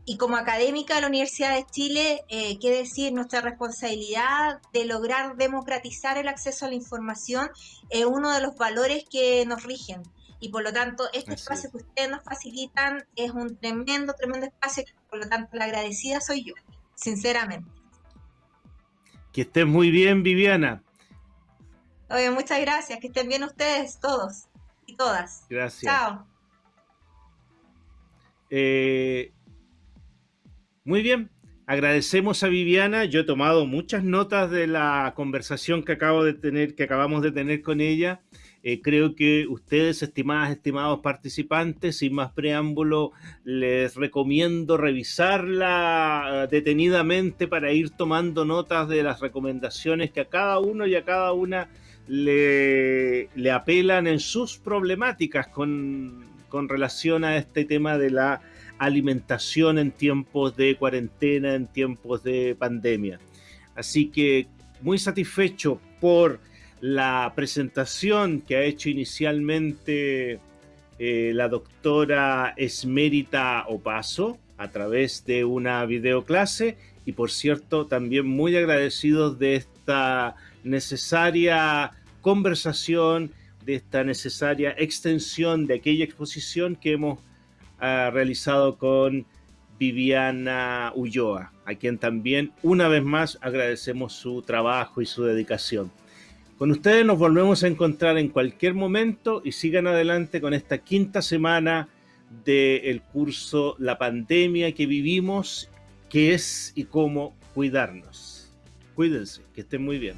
y como académica de la Universidad de Chile, eh, qué decir, nuestra responsabilidad de lograr democratizar el acceso a la información es uno de los valores que nos rigen. Y por lo tanto, este espacio que ustedes nos facilitan es un tremendo, tremendo espacio. Por lo tanto, la agradecida soy yo, sinceramente. Que estén muy bien, Viviana. Oye, muchas gracias. Que estén bien ustedes todos y todas. Gracias. Chao. Eh, muy bien, agradecemos a Viviana. Yo he tomado muchas notas de la conversación que acabo de tener, que acabamos de tener con ella. Eh, creo que ustedes, estimadas, estimados participantes, sin más preámbulo, les recomiendo revisarla detenidamente para ir tomando notas de las recomendaciones que a cada uno y a cada una le, apelan en sus problemáticas con relación a este tema de la alimentación en tiempos de cuarentena, en tiempos de pandemia. Así que muy satisfecho por la presentación que ha hecho inicialmente eh, la doctora Esmerita Opaso a través de una videoclase y por cierto también muy agradecidos de esta necesaria conversación, de esta necesaria extensión de aquella exposición que hemos realizado con Viviana Ulloa, a quien también una vez más agradecemos su trabajo y su dedicación. Con ustedes nos volvemos a encontrar en cualquier momento y sigan adelante con esta quinta semana del curso La pandemia que vivimos, qué es y cómo cuidarnos. Cuídense, que estén muy bien.